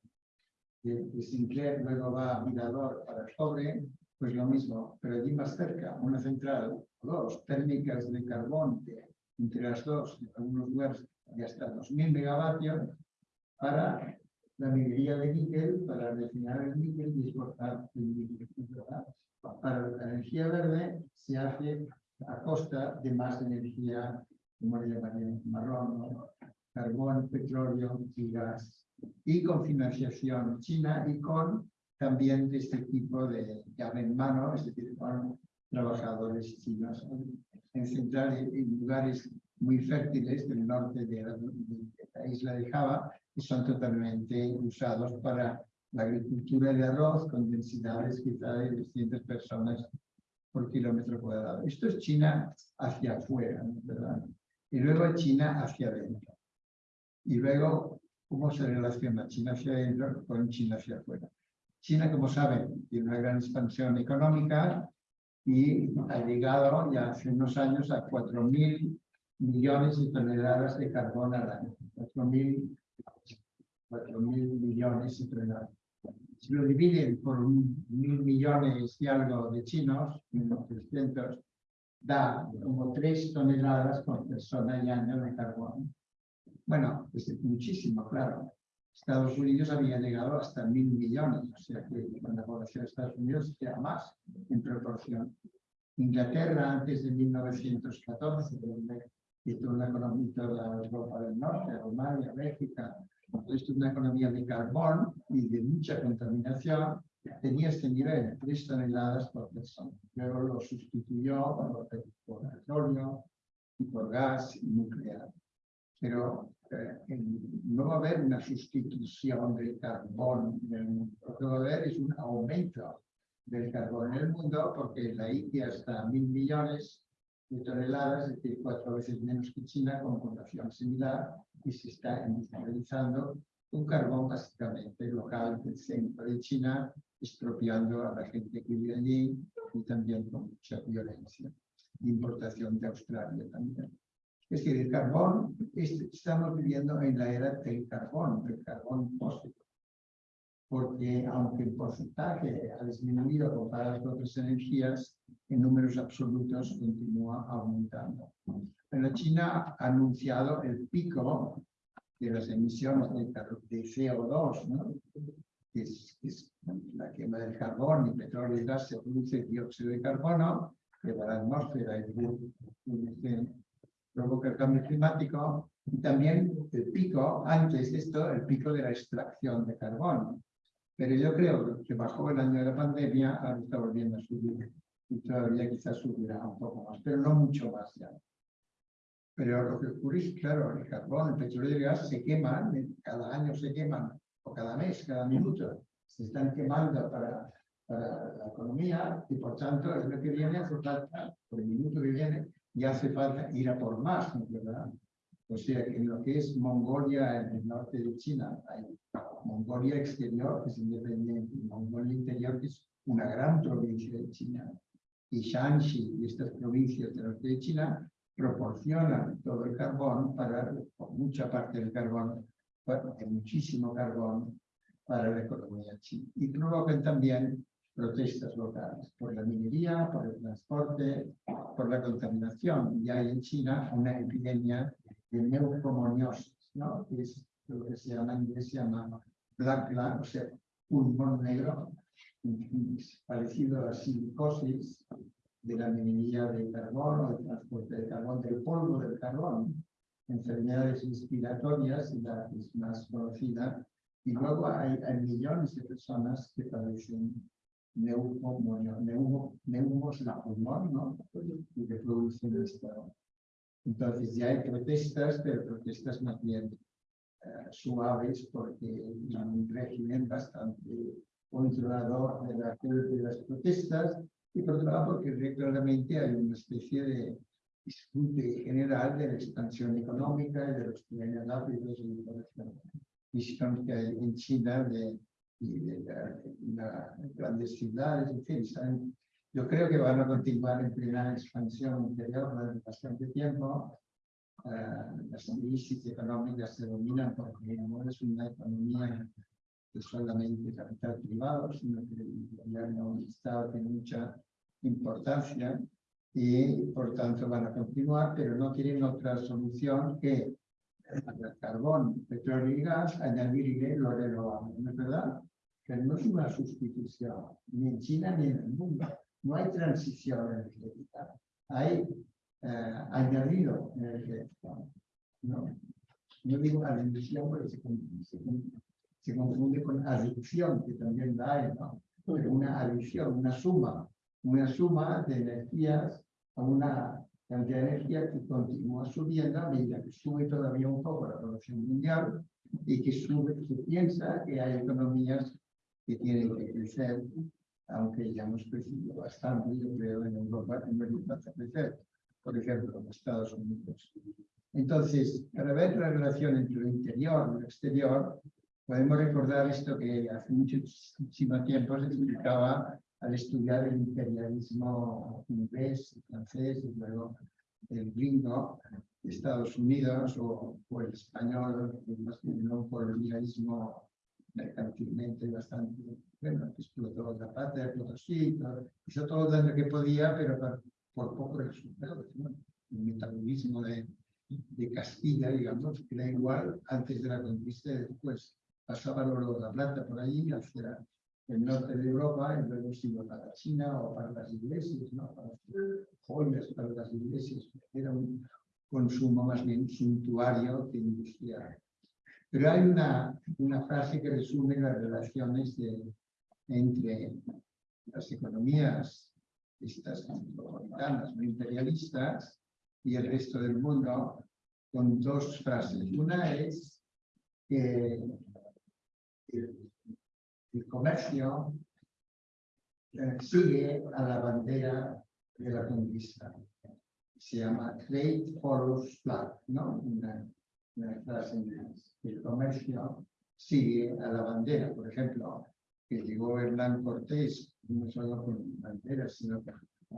de, de Sinclair, luego va a Mirador para el cobre, pues lo mismo, pero allí más cerca, una central, dos térmicas de carbón, de- entre las dos, en algunos lugares de hasta 2.000 megavatios, para la minería de níquel, para refinar el níquel y exportar el níquel. Para la energía verde se hace a costa de más energía, como le llamarían, marrón, ¿no? carbón, petróleo y gas. Y con financiación china y con también este tipo de llave en mano, es decir, con trabajadores chinos en centrales, en lugares muy fértiles del norte de la, de la isla de Java, son totalmente usados para la agricultura de arroz con densidades quizá de 200 personas por kilómetro cuadrado. Esto es China hacia afuera. ¿verdad? Y luego China hacia adentro. Y luego, ¿cómo se relaciona China hacia adentro con China hacia afuera? China, como saben, tiene una gran expansión económica y ha llegado ya hace unos años a 4.000 millones de toneladas de carbón al año. 4.000 4.000 millones de toneladas. Si lo dividen por mil millones y algo de chinos, unos 300, da como 3 toneladas por persona y año de carbón. Bueno, es muchísimo, claro. Estados Unidos había llegado hasta mil millones, o sea que la población de Estados Unidos era más en proporción. Inglaterra, antes de 1914, donde hizo una economía la Europa del Norte, Rumania, Bélgica, esto es una economía de carbón y de mucha contaminación, tenía este nivel, 3 toneladas por persona. Luego lo sustituyó por, petróleo y por gas nuclear. Pero eh, no va a haber una sustitución del carbón en el mundo. Lo que va a haber es un aumento del carbón en el mundo porque la India está a mil millones de toneladas, es decir, cuatro veces menos que China, con población similar, y se está industrializando un carbón básicamente local del centro de China, expropiando a la gente que vive allí y también con mucha violencia. Importación de Australia también. Es decir, el carbón, es- estamos viviendo en la era del carbón, del carbón fósil. Porque aunque el porcentaje ha disminuido comparado con otras energías, en números absolutos continúa aumentando. Pero China ha anunciado el pico de las emisiones de, de CO2, ¿no? que es, es la quema del carbón y petróleo y gas, se produce dióxido de carbono, que va a la atmósfera y produce- provoca el cambio climático, y también el pico, antes de esto, el pico de la extracción de carbón. Pero yo creo que bajó el año de la pandemia, ahora está volviendo a subir, y todavía quizás subirá un poco más, pero no mucho más ya. Pero lo que ocurre es, claro, el carbón, el petróleo y el gas se queman, cada año se queman, o cada mes, cada minuto, se están quemando para, para la economía y por tanto es lo que viene, hace falta, por el minuto que viene, ya hace falta ir a por más. ¿verdad? O sea, que en lo que es Mongolia, en el norte de China, hay Mongolia exterior, que es independiente, y Mongolia interior, que es una gran provincia de China. Y Shanxi y estas provincias del norte de China proporcionan todo el carbón para, o mucha parte del carbón, muchísimo carbón para la economía china. Y provocan también protestas locales por la minería, por el transporte, por la contaminación. Y hay en China una epidemia de neumoconiosis, ¿no? Que es lo que se llama en inglés, se llama black lung, o sea, pulmón negro, parecido a la silicosis de la minería de carbón o del transporte de carbón, del polvo del carbón, enfermedades respiratorias, la que es más conocida, y luego hay, hay millones de personas que padecen neumonía, neumo, neumos el pulmón, ¿no? Y que producen esto. Entonces ya hay protestas, pero protestas más bien eh, suaves porque hay un régimen bastante controlador de, la, de las protestas y por otro lado porque claramente hay una especie de disfrute general de la expansión económica y de los planes rápidos de visión que hay en China de, y de la, la grandes ciudades, en fin, yo creo que van a continuar en plena expansión interior durante bastante tiempo. Ah, las crisis económicas se dominan porque no es una economía de solamente capital privado, sino que el gobierno Estado tiene mucha importancia y por tanto van a continuar, pero no tienen otra solución que al carbón, petróleo y gas, añadirle lo renovable, ¿no es verdad? Pero no es una sustitución, ni en China ni en el mundo. No hay transición energética, hay eh, añadido energético. No, no digo adición porque se, con- se con- se confunde con adicción, que también la hay, ¿no? Pero una adición, una suma, una suma de energías a una cantidad de energía que continúa subiendo a medida que sube todavía un poco la población mundial y que sube, se piensa que hay economías que tienen que crecer, aunque ya hemos crecido bastante, yo creo, en Europa, en Europa crecer, por ejemplo, en Estados Unidos. Entonces, para ver la relación entre lo interior y lo exterior, podemos recordar esto que hace muchísimo tiempo se explicaba al estudiar el imperialismo inglés, francés y luego el gringo Estados Unidos o, o el español, más bien no por el imperialismo mercantilmente bastante, bueno, que explotó la patria Potosí, todo- hizo todo daño que podía, pero por, por poco resultado. ¿no? El metabolismo de, de Castilla, digamos, que era igual antes de la conquista y después. Pasaba el oro de la plata por ahí hacia el norte de Europa y luego se iba para China o para las iglesias, ¿no? Para hacer joyas para las iglesias. Era un consumo más bien suntuario que industrial. Pero hay una, una frase que resume las relaciones de, entre las economías estas metropolitanas, no imperialistas, y el resto del mundo, con dos frases. Una es que el, el comercio eh, sigue a la bandera de la conquista. Se llama Trade Follows Flag, ¿no? Una, una frase en. El comercio sigue a la bandera. Por ejemplo, que llegó Hernán Cortés, no solo con banderas, sino con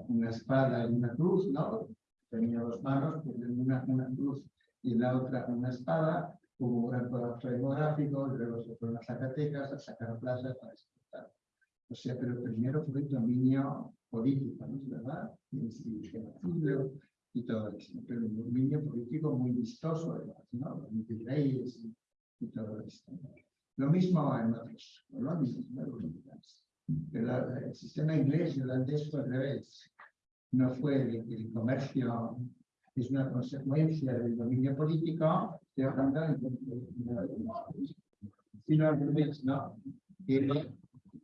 una espada y una cruz, ¿no? Tenía dos manos, pues una, una cruz y la otra una espada, hubo gran colapso demográfico, luego se fueron a Zacatecas a sacar plazas para exportar. O sea, pero primero fue el dominio político, ¿no es verdad? Y y todo eso. Pero un dominio político muy vistoso, además, ¿no? Los reyes y, todo esto. Lo mismo en otras colonias, ¿no? Pero el sistema inglés y holandés fue al revés. No fue el, el comercio, es una consecuencia del dominio político, revés, ¿no? Que,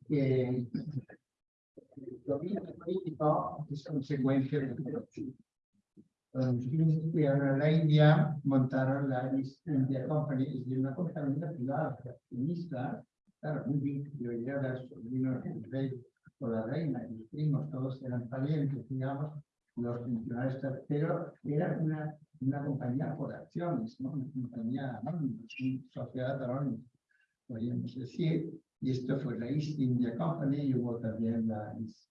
que el dominio político es consecuencia del comercio. Cuando los ingleses fueron a la India, Company, decir, una compañía privada, accionista, claro, muy bien, yo ya vino el rey o la reina, y los primos, todos eran parientes, digamos, los funcionarios, pero era una, una compañía por acciones, ¿no? una compañía anónima, una sociedad anónima, podríamos decir, y esto fue la East India Company, y hubo también la East,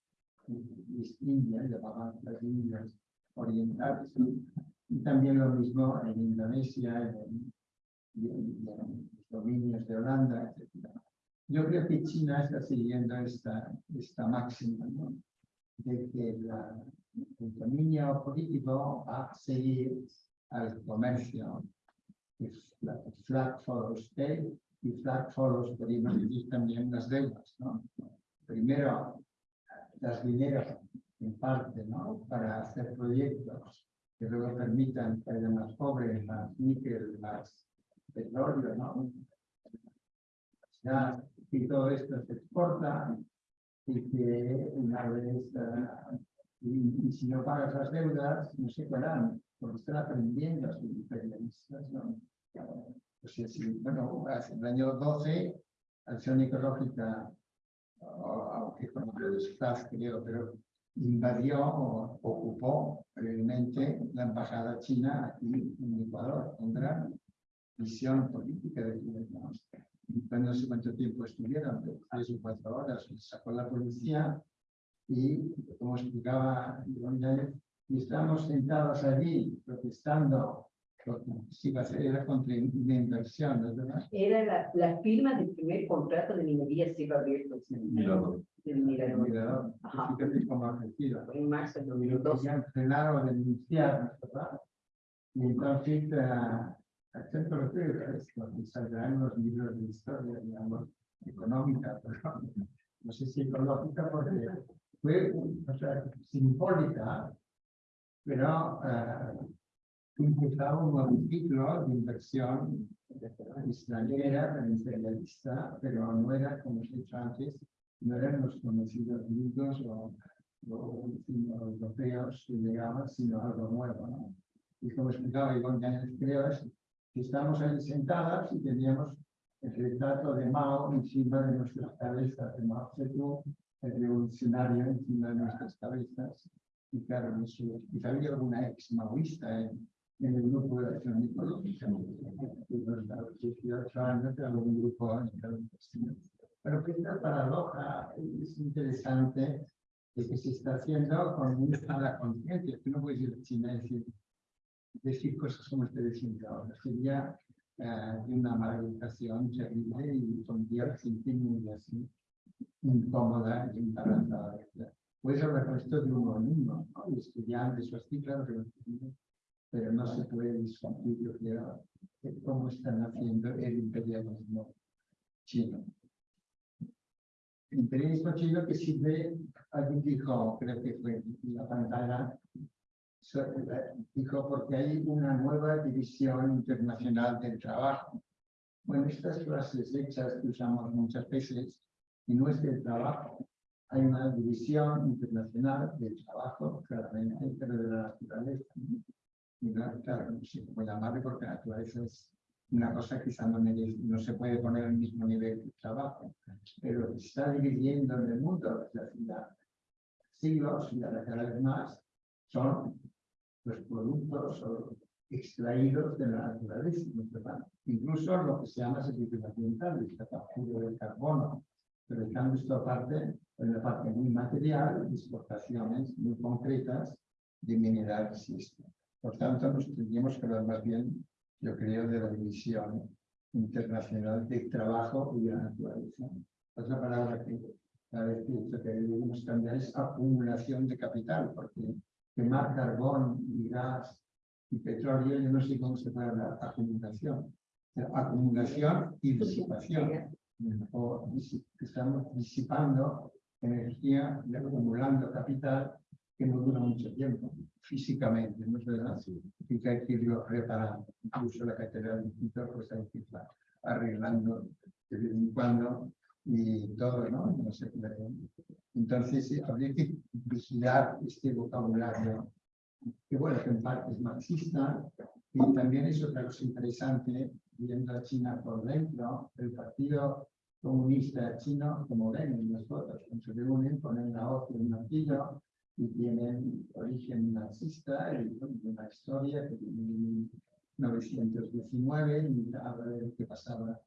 India, llamaban las Indias orientales, y también lo mismo en Indonesia, en, en, en los dominios de Holanda, etc. Yo creo que China está siguiendo esta, esta máxima, ¿no? de que la, el dominio político va a seguir al comercio. Flag follows state y flag follows, decir también las deudas. ¿no? Primero, das dinero en parte ¿no? para hacer proyectos que luego permitan que haya más pobres, más níquel, más petróleo, ¿no? Ya, y todo esto se exporta y que una vez, uh, y, y, si no pagas las deudas, no se pagarán, porque están aprendiendo a sea, si, bueno, hace el año 12, Acción Ecológica, aunque con los creo, pero invadió o ocupó brevemente la embajada china aquí en Ecuador, gran visión política de ¿no? no sé cuánto tiempo estuvieron, tres o cuatro horas, sacó la policía y, como explicaba y estábamos sentados allí protestando, si a era contra una inversión, ¿no es verdad? Era la, la firma del primer contrato de minería se iba a abrir pues, Mirador. el Mirador. Mirador, Ajá. fíjate cómo ha crecido. En marzo del lo 2012. querían frenar o denunciar, ¿no es verdad? Y entonces, es lo que saldrá en los libros de historia, digamos, económica, pero (laughs) no sé si ecológica porque fue, o sea, simbólica, pero uh, impulsaba un nuevo ciclo de inversión extranjera, imperialista, pero no era, como he dicho antes, no eran los conocidos gringos o, o, europeos que llegaban, sino algo nuevo. ¿no? Y como explicaba Iván Gáñez, creo, es que estamos ahí sentadas y teníamos el retrato de Mao encima de nuestras cabezas, de Mao Zedong, el revolucionario encima de nuestras cabezas. Y claro, no sé, quizá había alguna ex maoísta en, en el grupo de acción ecológica. algún grupo Pero que esta paradoja es interesante de que se está haciendo con una mala conciencia. Tú no puedes ir a China y decir, decir cosas como estoy diciendo ahora. Sería eh, una mala educación terrible y pondría sentir muy así, incómoda y embarazada. Puedes hablar con esto de uno uno, ¿no? Y estudiantes o así, claro que lo pero no se puede discutir, yo creo, cómo están haciendo el imperialismo chino. El imperialismo chino que sirve, alguien dijo, creo que fue la pantalla, so, dijo porque hay una nueva división internacional del trabajo. Bueno, estas frases hechas que usamos muchas veces es el trabajo. Hay una división internacional del trabajo, claramente, pero de la naturaleza. Y no, claro, no sé cómo llamarle porque la naturaleza es una cosa quizá no, no se puede poner al mismo nivel que el trabajo, pero se está dividiendo en el mundo desde hace siglos y ahora cada vez más son los productos extraídos de la naturaleza, incluso lo que se llama servicios ambientales, la captura del carbono, pero dejando esto aparte, en la parte muy material, exportaciones muy concretas de minerales y esto. Por tanto, nos tendríamos que hablar más bien, yo creo, de la división internacional de trabajo y de la naturaleza. Otra palabra que cada vez que debemos cambiar es acumulación de capital, porque quemar carbón y gas y petróleo, yo no sé cómo se puede hablar acumulación. Pero acumulación y disipación. O estamos disipando energía y acumulando capital que no dura mucho tiempo, físicamente, ¿no es verdad? Y que hay que irlo reparando. Incluso la catedral de Quito, pues hay que irla arreglando de vez en cuando y todo, ¿no? No sé, entonces, sí, habría que vigilar este vocabulario, que bueno, que en parte es marxista, y también es otra cosa interesante, viendo a China por dentro, el Partido Comunista Chino, como ven en las fotos, se reúnen, ponen la hoz y un martillo, y tienen origen marxista, y una historia que tiene en 1919, y habla de lo que pasaba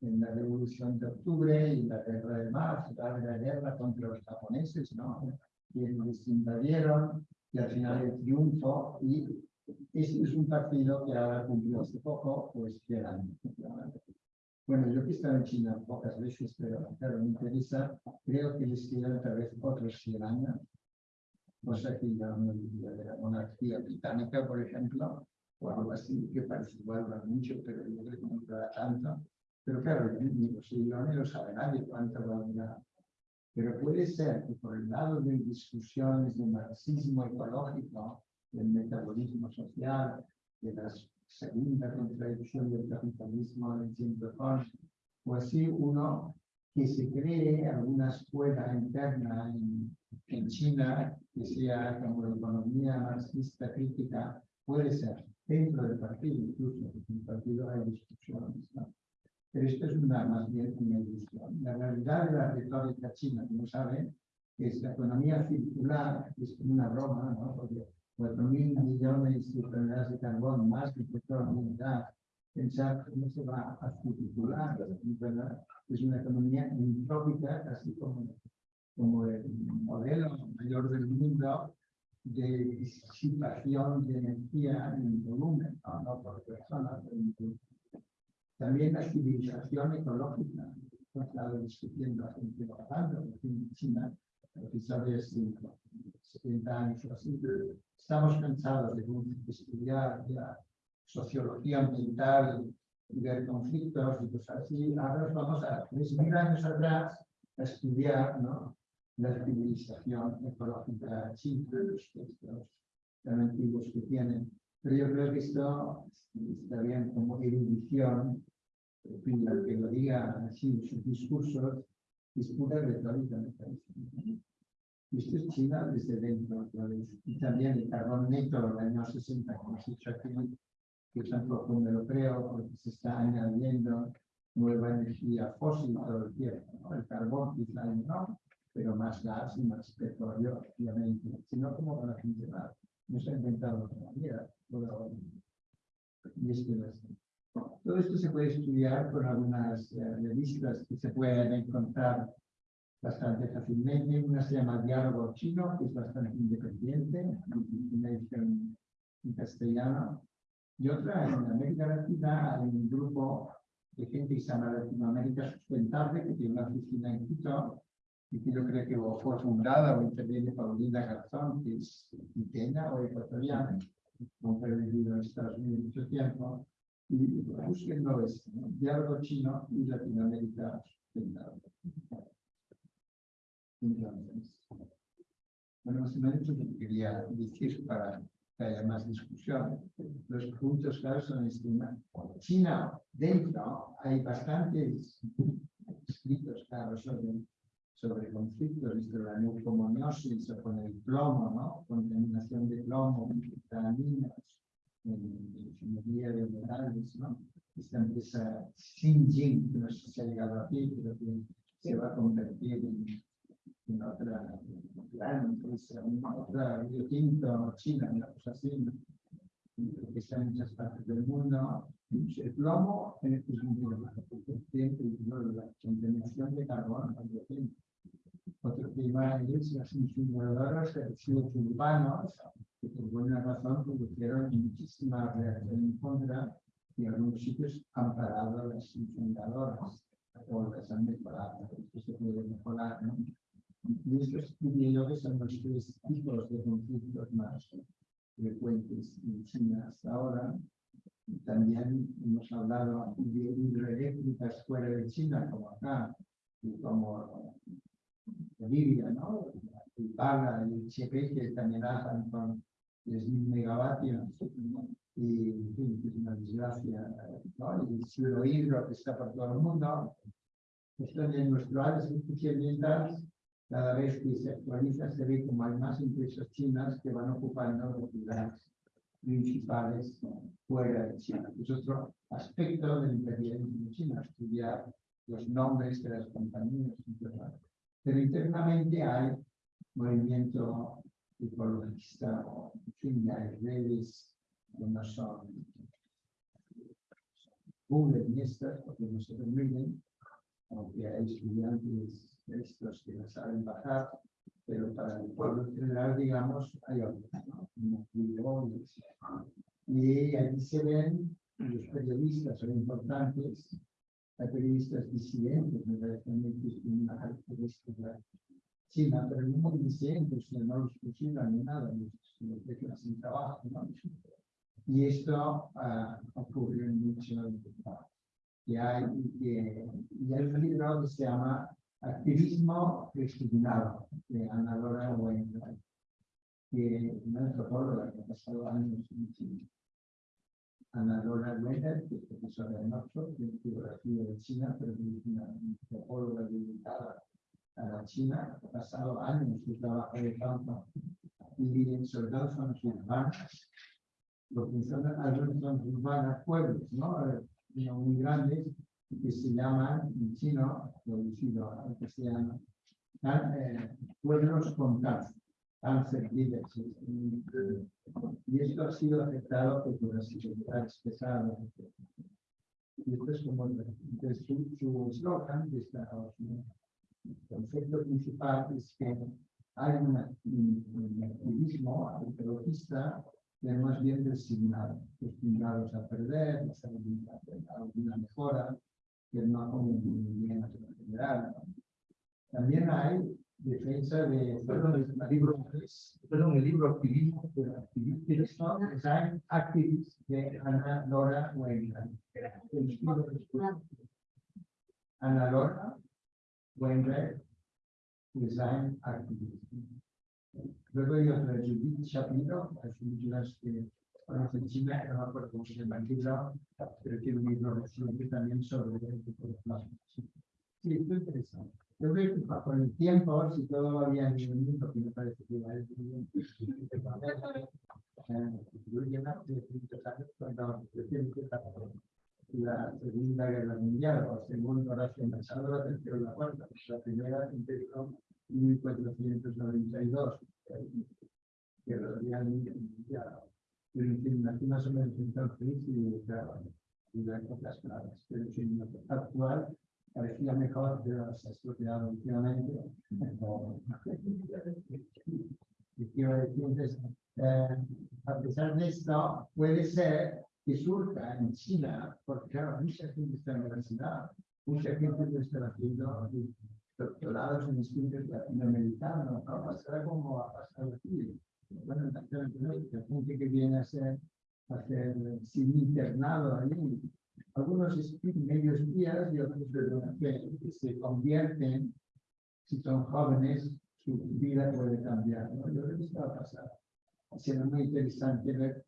en la Revolución de Octubre y la Guerra de Marzo, la la guerra contra los japoneses, ¿no? Quienes les invadieron y al final el triunfo y ese es un partido que ahora cumplió hace poco, pues 100 años. Bueno, yo que he estado en China pocas veces, pero claro, me interesa, creo que les quedan tal vez otros 100 años, cosa que ya no diría de la monarquía británica, por ejemplo, o algo así, que parece igual mucho, pero yo creo que no durará tanto. Pero claro, ni los ni lo sabe nadie cuánto va a durar. Pero puede ser que por el lado de discusiones de marxismo ecológico, del metabolismo social, de la segunda contradicción del capitalismo en tiempo o así uno que se cree alguna escuela interna en, en China que sea como la economía marxista crítica, puede ser dentro del partido incluso, en el partido hay discusiones, ¿no? Pero esto es una, más bien una ilusión. La realidad de la retórica china, como saben, es la economía circular, es una broma, ¿no? Porque 4.000 millones de toneladas de carbón más que petróleo y gas, pensar cómo se va a circular, ¿verdad? Es una economía entrópica, casi como, como el modelo mayor del mundo de disipación de energía en volumen, no, no por persona, pero. También la civilización ecológica, hemos estado discutiendo hace un tiempo en China, episodios de 70 años o así, estamos cansados de estudiar la sociología ambiental y ver conflictos y cosas así. Ahora vamos a 3.000 años atrás a estudiar ¿no? la civilización ecológica china, los textos tan antiguos que tienen. Pero yo creo que esto está bien como erudición, en fin, al que lo diga así en sus discursos, es pura retórica, me parece. Esto es China desde dentro, otra vez. Y también el carbón neto del año 60, como hemos dicho aquí, que tampoco me lo creo, porque se está añadiendo nueva energía fósil todo el tiempo. El carbón quizá no, pero más gas y más petróleo, obviamente. Si no, ¿cómo van a funcionar? No se ha inventado otra manera. Y es así. Todo esto se puede estudiar con algunas eh, revistas que se pueden encontrar bastante fácilmente. Una se llama Diálogo Chino, que es bastante independiente, una edición en castellano. Y otra, en América Latina, hay un grupo de gente que se llama Latinoamérica Sustentable, que tiene una oficina en Quito, y que yo creo que fue fundada o interviene Paulina Garzón, que es quiteña o ecuatoriana, aunque ha vivido en Estados Unidos mucho tiempo, y búsquenlo es ¿no? diálogo chino y Latinoamérica sustentable. Entonces, bueno, se me ha dicho que quería decir para que haya más discusión. Los puntos claros son este. China, dentro, hay bastantes escritos claros sobre sobre conflictos de la neucomoniosis o con el plomo, ¿no? Contaminación de plomo, vitaminas, ingeniería de metales, ¿no? Esta empresa Xinjiang, que no sé si ha llegado aquí, pero que se va a convertir en, en otra gran empresa, una otra Rio Tinto, China, una cosa así, que está en muchas partes del mundo. El plomo es un siempre la contaminación de carbono también. Otro tema es las incineradoras de residuos urbanos, que por buena razón produjeron muchísima reacción en contra y en algunos sitios han parado las incineradoras o las han mejorado. Esto se puede mejorar, ¿no? Yo que son los tres tipos de conflictos más frecuentes en China hasta ahora. También hemos hablado de hidroeléctricas fuera de China, como acá, y como Bolivia, ¿no? Paga y el Chepe, que también hacen con 3.000 megavatios, y en fin, es una desgracia, ¿no? Y el cielo hidro que está por todo el mundo. Esto en nuestro área ambientales cada vez que se actualiza se ve como hay más empresas chinas que van ocupando los lugares principales fuera de China. Es otro aspecto del imperialismo chino, estudiar los nombres de las compañías. Pero internamente hay movimiento ecologista, en fin, hay redes que no son Google ni estas, porque no se permiten, aunque hay estudiantes estos que no saben bajar, pero para el pueblo en general, digamos, hay otros, ¿no? Y aquí se ven, los periodistas son importantes, hay periodistas disidentes, me parece a es una característica china, pero muy disidentes, no los fusilan ni nada, los, los dejan sin trabajo, ¿no? Y esto ah, ocurre en muchos y hay, y, y hay un libro que se llama Activismo Discriminado, de Ana Laura Weinberg, que es una antropóloga que ha pasado años en China. Ana Laura Weinberg, que es profesora en Oxford, de geografía de China, pero es una antropóloga dedicada a la China, ha pasado años de trabajo de campo y en soldados urbanas, lo que son zonas urbanas, pueblos, ¿no? no muy grandes, que se llaman en chino, traducido al castellano, eh, pueblos con cáncer, cáncer. Y esto ha sido afectado por las dificultades pesadas. Y esto es como su eslogan, el concepto principal es que hay un, activismo ecologista es más bien designado, destinados a perder, a alguna mejora, que no un movimiento en general. También hay defensa de, perdón, el libro, perdón, el libro activismo, activismo, design activist de Ana Laura Wainwright. Ana Laura Wainwright, design activist. Luego hay otra, Judith Shapiro, muchas que conocen China, no me acuerdo cómo se llama el libro, pero tiene un libro reciente también sobre el tipo de plasma. Sí, esto es interesante. Yo creo que con el tiempo, si todo va bien en el mundo, que me parece que va a ir bien, más de 300 años, cuando la Segunda Guerra Mundial, o según Horacio Machado, la tercera o la cuarta, la primera empezó en 1492, que realmente mundial. Pero en aquí más o menos entonces, y claro, y las cosas claras. Pero en fin, actual parecía mejor, pero se ha últimamente. (laughs) Y quiero eh, a pesar de esto, puede ser que surja en China, porque claro, mucha gente está en la universidad, mucha gente está haciendo doctorados en estudios latinoamericanos, ¿no? Pasará como ha pasado aquí. Bueno, la gente que viene a ser, a ser sin internado ahí, algunos medios días y otros que, se convierten, si son jóvenes, su vida puede cambiar. ¿no? Yo creo que a pasar. Será muy interesante ver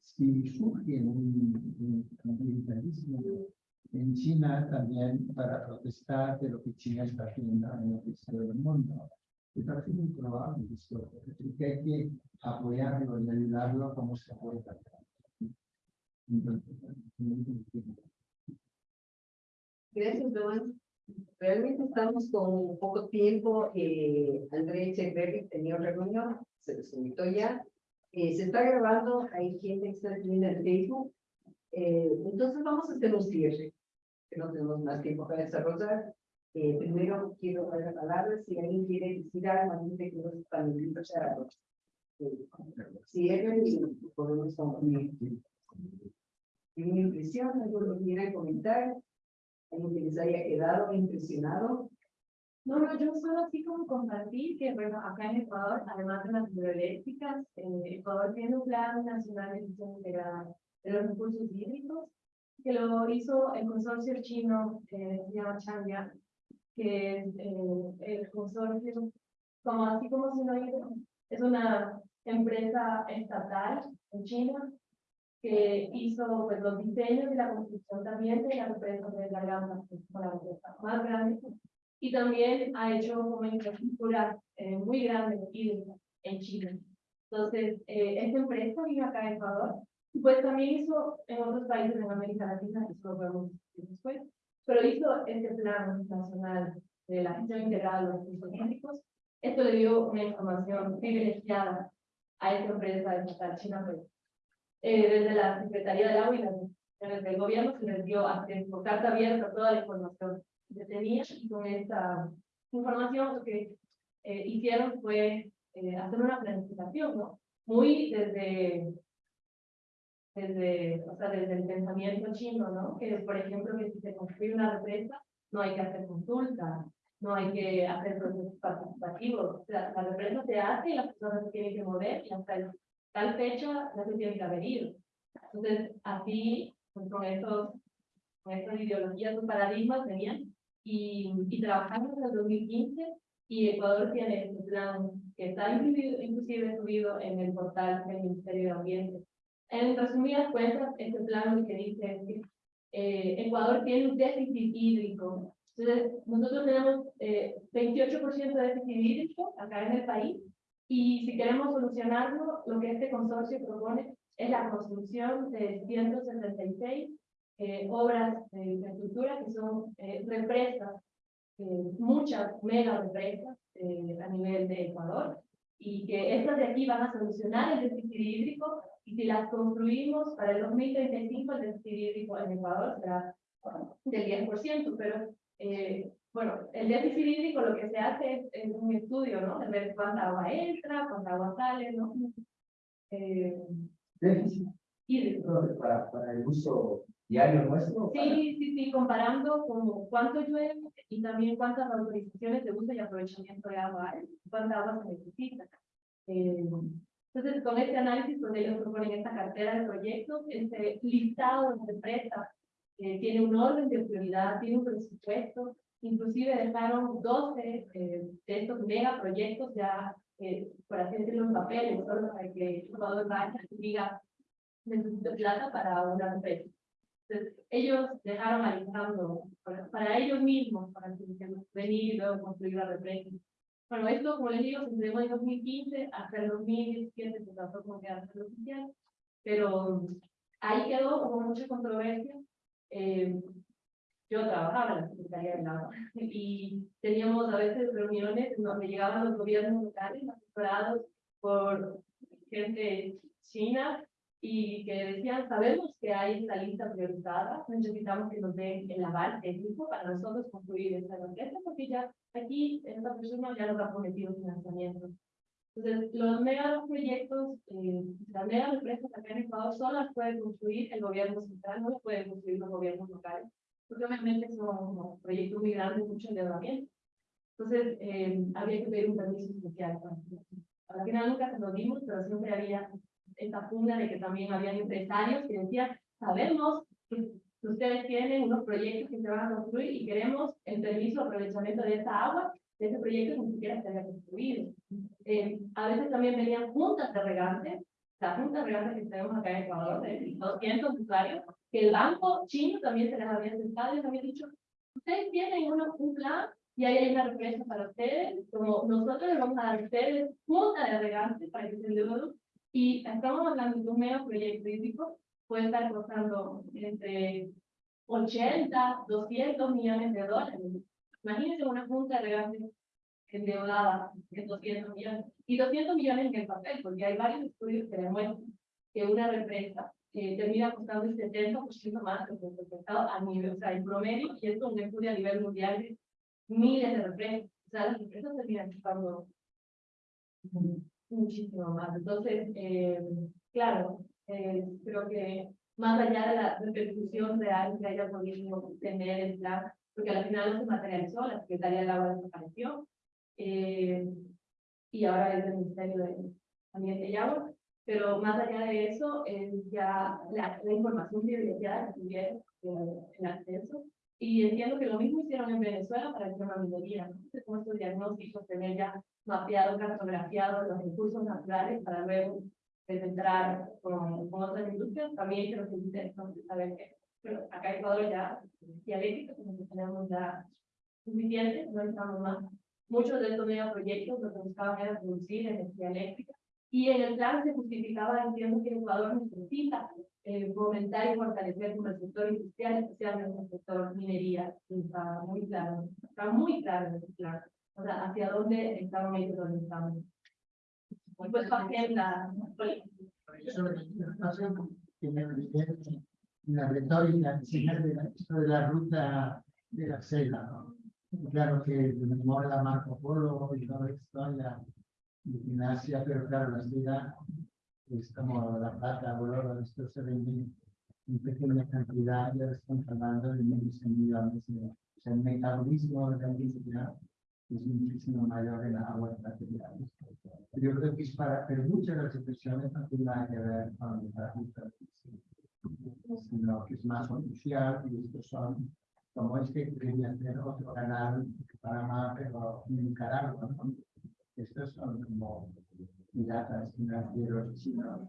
si surge un, ambientalismo en China también para protestar de lo que China está haciendo en el resto del mundo. Me parece muy probable que hay que apoyarlo y ayudarlo como se pueda. Gracias, Joan. Realmente estamos con poco tiempo. Eh, André Echeverri tenía reunión, se les invitó ya. Eh, se está grabando, hay gente que está viendo en Facebook. Eh, entonces vamos a hacer un cierre, que no tenemos más tiempo para desarrollar. Eh, primero quiero dar la palabra, si alguien quiere decir algo antes de que los panelistas se hagan. Cierren y podemos concluir. ¿Tienen impresión? ¿Algo que quieran comentar? ¿Algo que les haya quedado impresionado? No, no, yo solo así como compartir que, bueno, acá en Ecuador, además de las hidroeléctricas, eh, Ecuador tiene un plan nacional de gestión integrada de los recursos hídricos, que lo hizo el consorcio chino, eh, se llama Changyang, que es eh, el consorcio, como así como si no es una empresa estatal en China, que hizo pues, los diseños y la construcción también de la empresa de la gama, que es la empresa más grande, y también ha hecho una infraestructura eh, muy grande en Chile. Entonces, eh, esta empresa vino acá a Ecuador, pues también hizo en otros países en América Latina, eso lo vemos después, pero hizo este plan nacional de la gestión integrada de los recursos hídricos. Esto le dio una información privilegiada a esta empresa estatal china, pues, eh, desde la Secretaría del Agua y las del gobierno se les dio acceso, carta abierta toda la información que tenía y con esta información lo que eh, hicieron fue eh, hacer una planificación, ¿no? Muy desde, desde, o sea, desde el pensamiento chino, ¿no? Que, por ejemplo, que si se construye una represa, no hay que hacer consulta, no hay que hacer procesos participativos. Sea, la represa se hace y las personas se tienen que mover y hasta el, tal fecha no se tienen que haber ido. Entonces, así, pues, con, estos, con estas ideologías, los paradigmas venían y, y trabajamos desde el 2015 y Ecuador tiene este plan que está inclusive, inclusive subido en el portal del Ministerio de Ambiente. En resumidas cuentas, este plan lo que dice eh, Ecuador tiene un déficit hídrico. Entonces, nosotros tenemos eh, 28% de déficit hídrico acá en el país y si queremos solucionarlo, lo que este consorcio propone es la construcción de 176 eh, obras de infraestructura que son eh, represas, eh, muchas mega represas eh, a nivel de Ecuador, y que estas de aquí van a solucionar el déficit hídrico, y si las construimos para el 2035, el déficit hídrico en Ecuador será del 10%, pero eh, bueno, el déficit hídrico lo que se hace es, un estudio, ¿no? De ver cuánta agua entra, cuánta agua sale, ¿no? Eh, Déficit hídrico. para, para el uso diario nuestro. para- Sí, sí, sí, comparando como cuánto llueve y también cuántas autorizaciones de uso y aprovechamiento de agua hay, cuánta agua se necesita. Eh, entonces, con este análisis, pues ellos proponen esta cartera de proyectos, este listado de empresas, que tiene un orden de prioridad, tiene un presupuesto, inclusive dejaron 12 eh, de estos megaproyectos ya, eh, por así decirlo, en papeles, solo para que el jugador vaya y diga, necesito plata para una empresa. Entonces, ellos dejaron alistando para, para ellos mismos, para que venir y luego construir la represa. Bueno, esto, como les digo, se entregó en 2015, hasta el 2017 se trató como que hacer oficial, pero ahí quedó, hubo mucha controversia. Eh, yo trabajaba en la Secretaría del Agua (laughs) y teníamos a veces reuniones en donde llegaban los gobiernos locales asesorados por gente china y que decían, sabemos que hay esta lista priorizada, necesitamos que nos den el aval técnico para nosotros construir esta empresa, porque ya aquí esta persona ya nos ha prometido financiamiento. Entonces, los mega proyectos, eh, las mega empresas acá en Ecuador solo las puede construir el gobierno central, no las pueden construir los gobiernos locales, porque obviamente son proyectos muy grandes, mucho endeudamiento. Entonces, eh, había que pedir un permiso especial. Al final nunca se lo dimos, pero siempre había esta funda de que también habían empresarios que decían, sabemos que ustedes tienen unos proyectos que se van a construir y queremos el permiso de aprovechamiento de esa agua, de ese proyecto ni siquiera se había construido. Eh, a veces también venían juntas de regantes la junta real que tenemos acá en Ecuador, de 200 usuarios, que el banco chino también se les había sentado y les había dicho, ustedes tienen uno, un plan y ahí hay una represa para ustedes, como nosotros les vamos a dar a ustedes junta de regantes para que se endeuden, y estamos hablando de un medio proyecto hídrico, puede estar costando entre 80, 200 millones de dólares. Imagínense una junta de regantes endeudada de 200 millones. Y 200 millones en el papel, porque hay varios estudios que demuestran que una represa eh, termina costando el 70% más que el mercado a nivel, o sea, en promedio, y esto es un estudio a nivel mundial de miles de represas. O sea, las represas terminan costando muchísimo más. Entonces, eh, claro, eh, creo que más allá de la repercusión real que haya podido tener el plan, porque al final no se materializó, la Secretaría del Agua desapareció, eh, y ahora es el Ministerio de Ambiente y Agua, pero más allá de eso, ya la, la información privilegiada que tuvieron eh, en acceso, y entiendo que lo mismo hicieron en Venezuela para el tema minería, ¿no? Entonces, como estos diagnósticos, tener ya mapeado, cartografiado los recursos naturales para luego entrar con, con otras industrias, también creo que es interesante saber que pero acá en Ecuador ya dialéctica, como que tenemos ya suficiente, no estamos más. Muchos de estos megaproyectos lo que buscaban era producir energía eléctrica y en el plan se justificaba diciendo que Ecuador necesita eh, fomentar y fortalecer como el sector industrial, especialmente el sector minería. Está muy claro, está muy claro en el plan. O sea, hacia dónde estamos y dónde estamos. Y pues también la la retórica de la, esto de la ruta de la seda, ¿no? Claro que memoria Marco Polo y toda la de Asia, pero claro, la seda es como la plata oro, esto se vende en pequeña cantidad, ya estamos hablando de miles de millones o sea, el metabolismo de la industria es muchísimo mayor en las aguas materiales. Yo creo que es para, pero muchas de las expresiones no tienen nada que ver con la sino que es más oficial y estos son, como este quería hacer otro canal Panamá, pero en Nicaragua, ¿no? Estos son como piratas financieros chinos.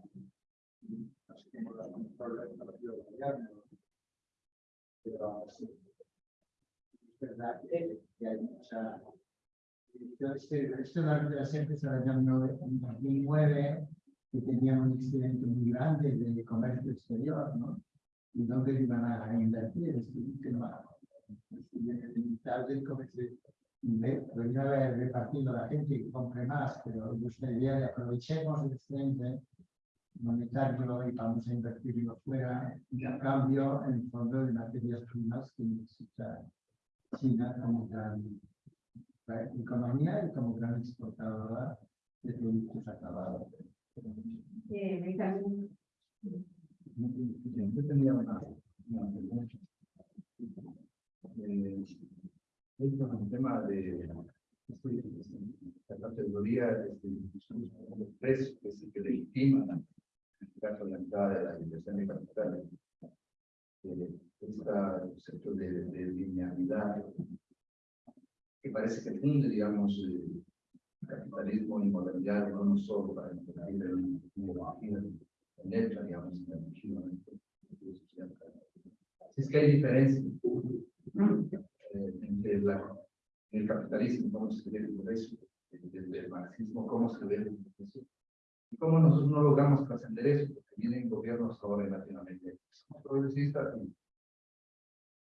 No sé cómo lo controla el de gobierno. Pero es verdad que, que hay mucha... Este, esto de las empresas del año 2009 que tenían un excedente muy grande de comercio exterior, ¿no? Y dónde iban a invertir, es que no el comercio. Debería haber repartido a la gente que compre más, pero gustaría aprovechemos el excedente monetario y vamos a invertirlo fuera, y a cambio, en el fondo de materias primas que necesita China como gran economía y como gran exportadora de productos acabados. Eh, Yo tenía una, una pregunta. Eh, es un tema de este, la categoría de los precios que se que legitiman en este caso la entrada de la inversión de capital. Eh, esta concepto de, de linealidad que parece que funde, digamos, eh, capitalismo y modernidad no no solo para entender el en letra, digamos, en el Es que hay diferencia eh, entre el capitalismo, cómo se ve el progreso, desde el marxismo, cómo se ve el progreso, y cómo nosotros no logramos trascender eso, porque vienen gobiernos ahora en Latinoamérica, son progresistas y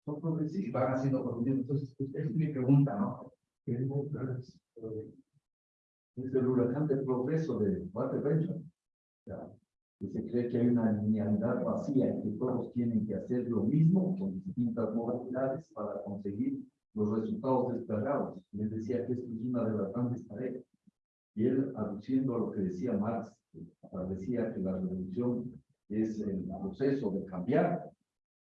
son progresistas y van haciendo progresistas. Entonces, es mi pregunta, ¿no? ¿Qué es el huracán del progreso de Walter Benjamin. Que se cree que hay una linealidad vacía y que todos tienen que hacer lo mismo con distintas modalidades para conseguir los resultados esperados. Les decía que esto es una de las grandes tareas. Y él, aduciendo a lo que decía Marx, decía que la revolución es el proceso de cambiar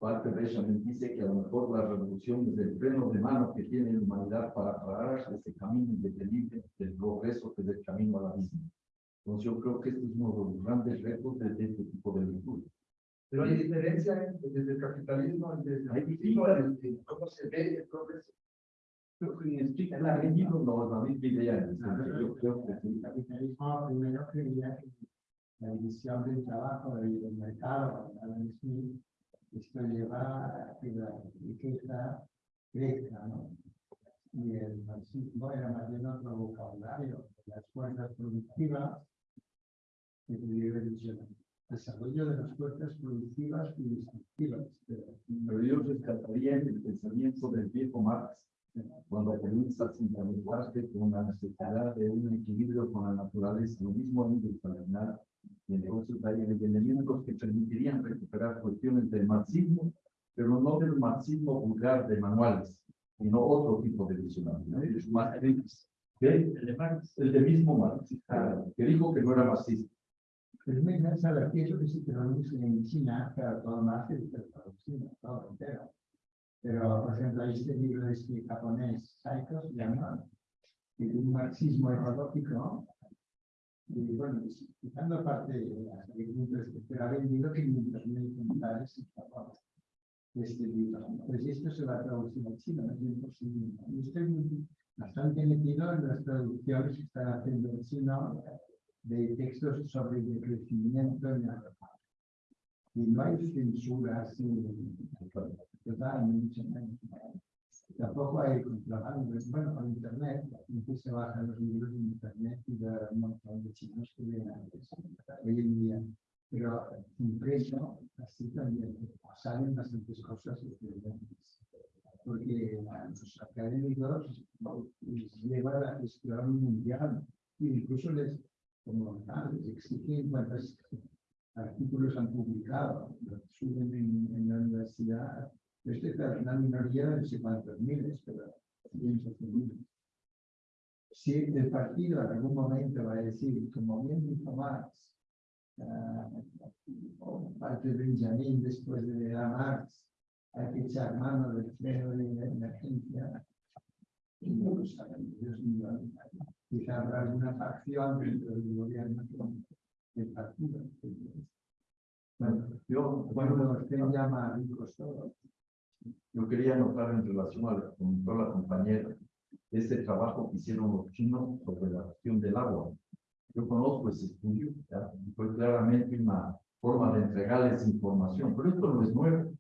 Walter Benjamin dice que a lo mejor la revolución es el freno de mano que tiene la humanidad para parar ese camino independiente del progreso que es el camino a la vida. Entonces yo creo que este es uno de los grandes retos de este tipo de lectura. Pero hay diferencia desde el capitalismo, desde el capitalismo, cómo se ve el progreso. Creo que explica la no, la misma idea. Yo creo que el capitalismo primero creía que la división del trabajo y del mercado, Adam Smith, esto lleva a que la riqueza crezca, ¿no? Y el marxismo era más bien otro vocabulario, las fuerzas productivas, que debe el desarrollo de las fuerzas productivas y destructivas. Pero yo rescataría el pensamiento del viejo Marx, cuando comienza a sintonizarse con la necesidad de un equilibrio con la naturaleza, lo mismo en el y en negocios hay elementos que permitirían recuperar cuestiones del marxismo, pero no del marxismo vulgar de manuales, sino otro tipo de visionario, el de Marx, el de mismo Marx, que dijo que no era marxista. Pero encanta la pieza que se traduce en China, pero todo más es traducido, todo entero. Pero, por ejemplo, este libro de este japonés, Saiko, se llama, de un marxismo ecológico, y bueno, quitando aparte de las preguntas que ha vendido que en internet comentarios y este libro. Pues esto se va a traducir a chino, es imposible. Y estoy bastante metido en las traducciones que están haciendo en chino de textos sobre el crecimiento en la Y no hay censura así. Tampoco hay contrabando. Bueno, con internet, incluso se bajan los libros de internet y de un montón de chinos que ven antes, hoy en día. Pero impreso, así también salen bastantes cosas diferentes. Porque los académicos les lleva a la gestión mundial e incluso les, como les exigen cuántos artículos han publicado, suben en, en la universidad este es una minoría de no sé cuántos miles, pero cientos de miles. Si el partido en algún momento va a decir, como bien dijo Marx, uh, o parte de Benjamin después de la Marx, hay que echar mano del freno de emergencia, y no lo saben, Dios mío, quizá habrá alguna facción dentro del gobierno del partido. Bueno, yo, bueno, usted llama ricos todos. Yo quería notar en relación a que comentó la compañera, este trabajo que hicieron los chinos sobre la cuestión del agua. Yo conozco ese estudio, fue claramente una forma de entregarles información, pero esto no es nuevo.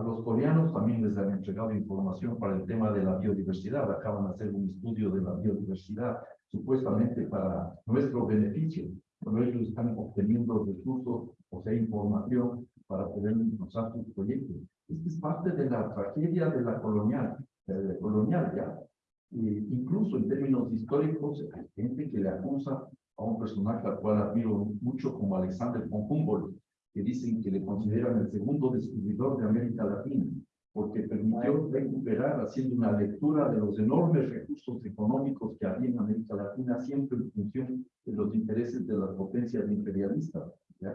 A los coreanos también les han entregado información para el tema de la biodiversidad. Acaban de hacer un estudio de la biodiversidad, supuestamente para nuestro beneficio, pero ellos están obteniendo recursos, o sea, información para poder impulsar sus proyectos. Esto es parte de la tragedia de la colonial, colonial ya. incluso en términos históricos, hay gente que le acusa a un personaje al cual admiro mucho como Alexander von Humboldt, que dicen que le consideran el segundo descubridor de América Latina, porque permitió recuperar haciendo una lectura de los enormes recursos económicos que había en América Latina, siempre en función de los intereses de las potencias imperialistas.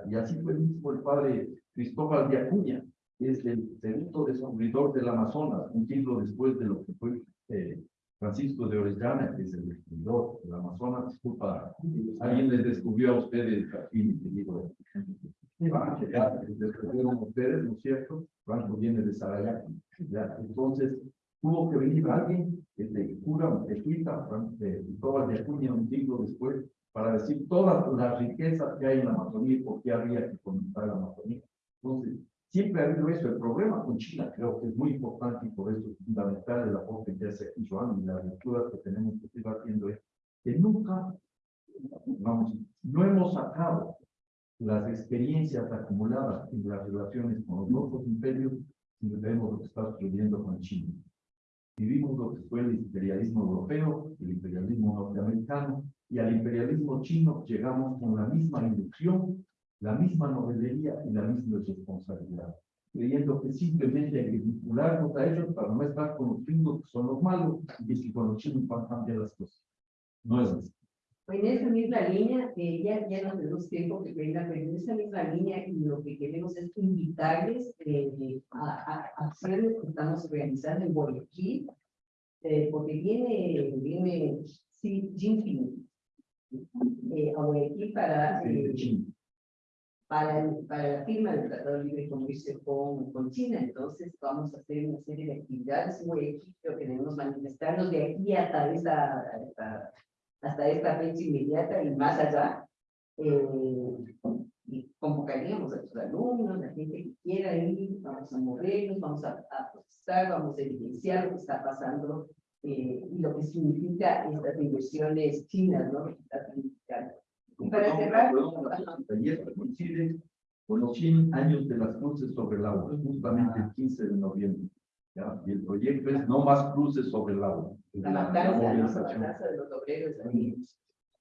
Y así fue mismo el padre Cristóbal de Acuña, es el segundo descubridor del Amazonas, un siglo después de lo que fue eh, Francisco de Orellana, que es el descubridor del Amazonas. Disculpa, alguien les descubrió a ustedes aquí, mi querido. Descubrieron ustedes, ¿no es cierto? Franco viene de Sarayaco. Entonces, tuvo que venir alguien, de cura, jesuita, Cristóbal de Acuña, un siglo después, para decir todas las riquezas que hay en la Amazonía y por qué habría que conectar la Amazonía. Entonces, Siempre ha habido eso. El problema con China creo que es muy importante y por eso es fundamental el aporte que hace Joan y la lectura que tenemos que seguir haciendo es que nunca, vamos, no hemos sacado las experiencias acumuladas en las relaciones con los otros imperios y vemos lo que está sucediendo con China. Vivimos lo que fue el imperialismo europeo, el imperialismo norteamericano, y al imperialismo chino llegamos con la misma inducción la misma novelería y la misma responsabilidad, creyendo que simplemente hay que vincularnos a ellos para no estar con los gringos que son los malos y que con los chinos van a cambiar las cosas. No es así. En esa misma línea, eh, ya, ya no tenemos tiempo que venga, pero en esa misma línea lo que queremos es invitarles eh, a, a, acciones que estamos realizando en Guayaquil, eh, porque viene, viene Xi Jinping eh, a Guayaquil para... Eh, para, para la firma del Tratado de Libre Comercio con, con China. Entonces, vamos a hacer una serie de actividades muy que queremos manifestarnos de aquí hasta esta, hasta, hasta esta fecha inmediata y más allá. Eh, convocaríamos a los alumnos, la gente que quiera ir, vamos a movernos, vamos a, a protestar, vamos a evidenciar lo que está pasando eh, y lo que significa estas inversiones chinas, ¿no? Que está significando. Y para cerrar, Ayer coincide con los 100 años de las cruces sobre el agua, justamente el 15 de noviembre. ¿Ya? Y el proyecto es no más cruces sobre el agua. la matanza, ¿no? la matanza de los obreros ahí.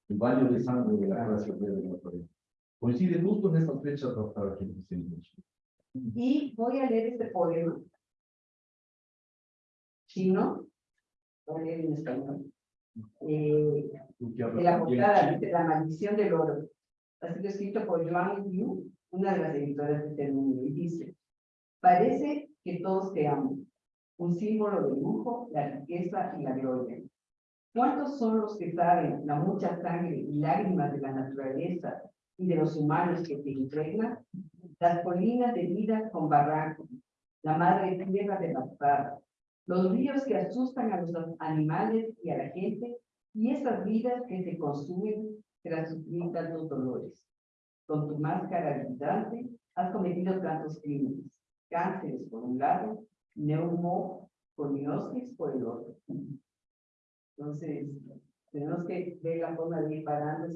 el baño de sangre de la clase obrera de Nueva York. Coincide justo en estas fechas, doctora, que. Y voy a leer este poema chino, voy a leer en español. Eh, de la portada, dice La maldición del oro. Ha sido escrito por Joan Yu, una de las editoras de este mundo, y dice, parece que todos te amo, un símbolo de lujo, la riqueza y la gloria. ¿Cuántos son los que saben la mucha sangre y lágrimas de la naturaleza y de los humanos que te impregnan? Las colinas de vida con barrancos, la madre tierra de las parras, los ríos que asustan a los animales y a la gente, y esas vidas que se consumen tras sufrir tantos dolores. Con tu máscara vibrante has cometido tantos crímenes, cánceres por un lado, neumoconiosis por el otro. Entonces, tenemos que ver la forma de ir parando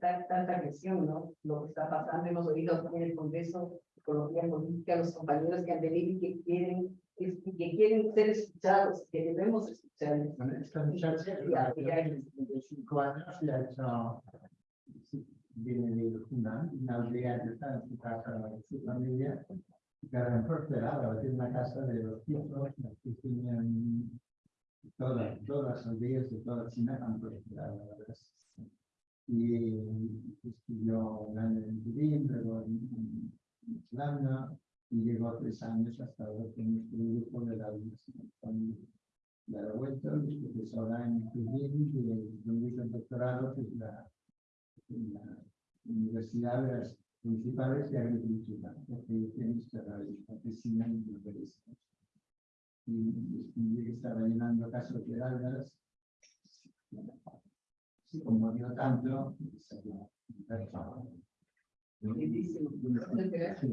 tanta agresión, ¿no? Lo que está pasando, hemos oído en el Congreso de Ecología Política, los compañeros que han venido y que quieren, y que quieren ser escuchados, que debemos escucharles. Esta muchacha de 55 años y ha hecho, viene de una, una aldea que está en su casa, en su familia, que han prosperado, tiene una casa de los pisos, que tienen todas, todas las aldeas de toda China han prosperado. Y estudió año en Turín, luego en, en Islanda, y llegó tres años hasta ahora con nuestro grupo de la universidad la he vuelto, es profesora en Turín, donde hizo el doctorado, que es la, la Universidad de las Principales de Agricultura, porque tiene esta campesina y urbanística. Y que estaba llenando casos de algas. Sí, como dio tanto, salió. Lindísimo. Muchas gracias.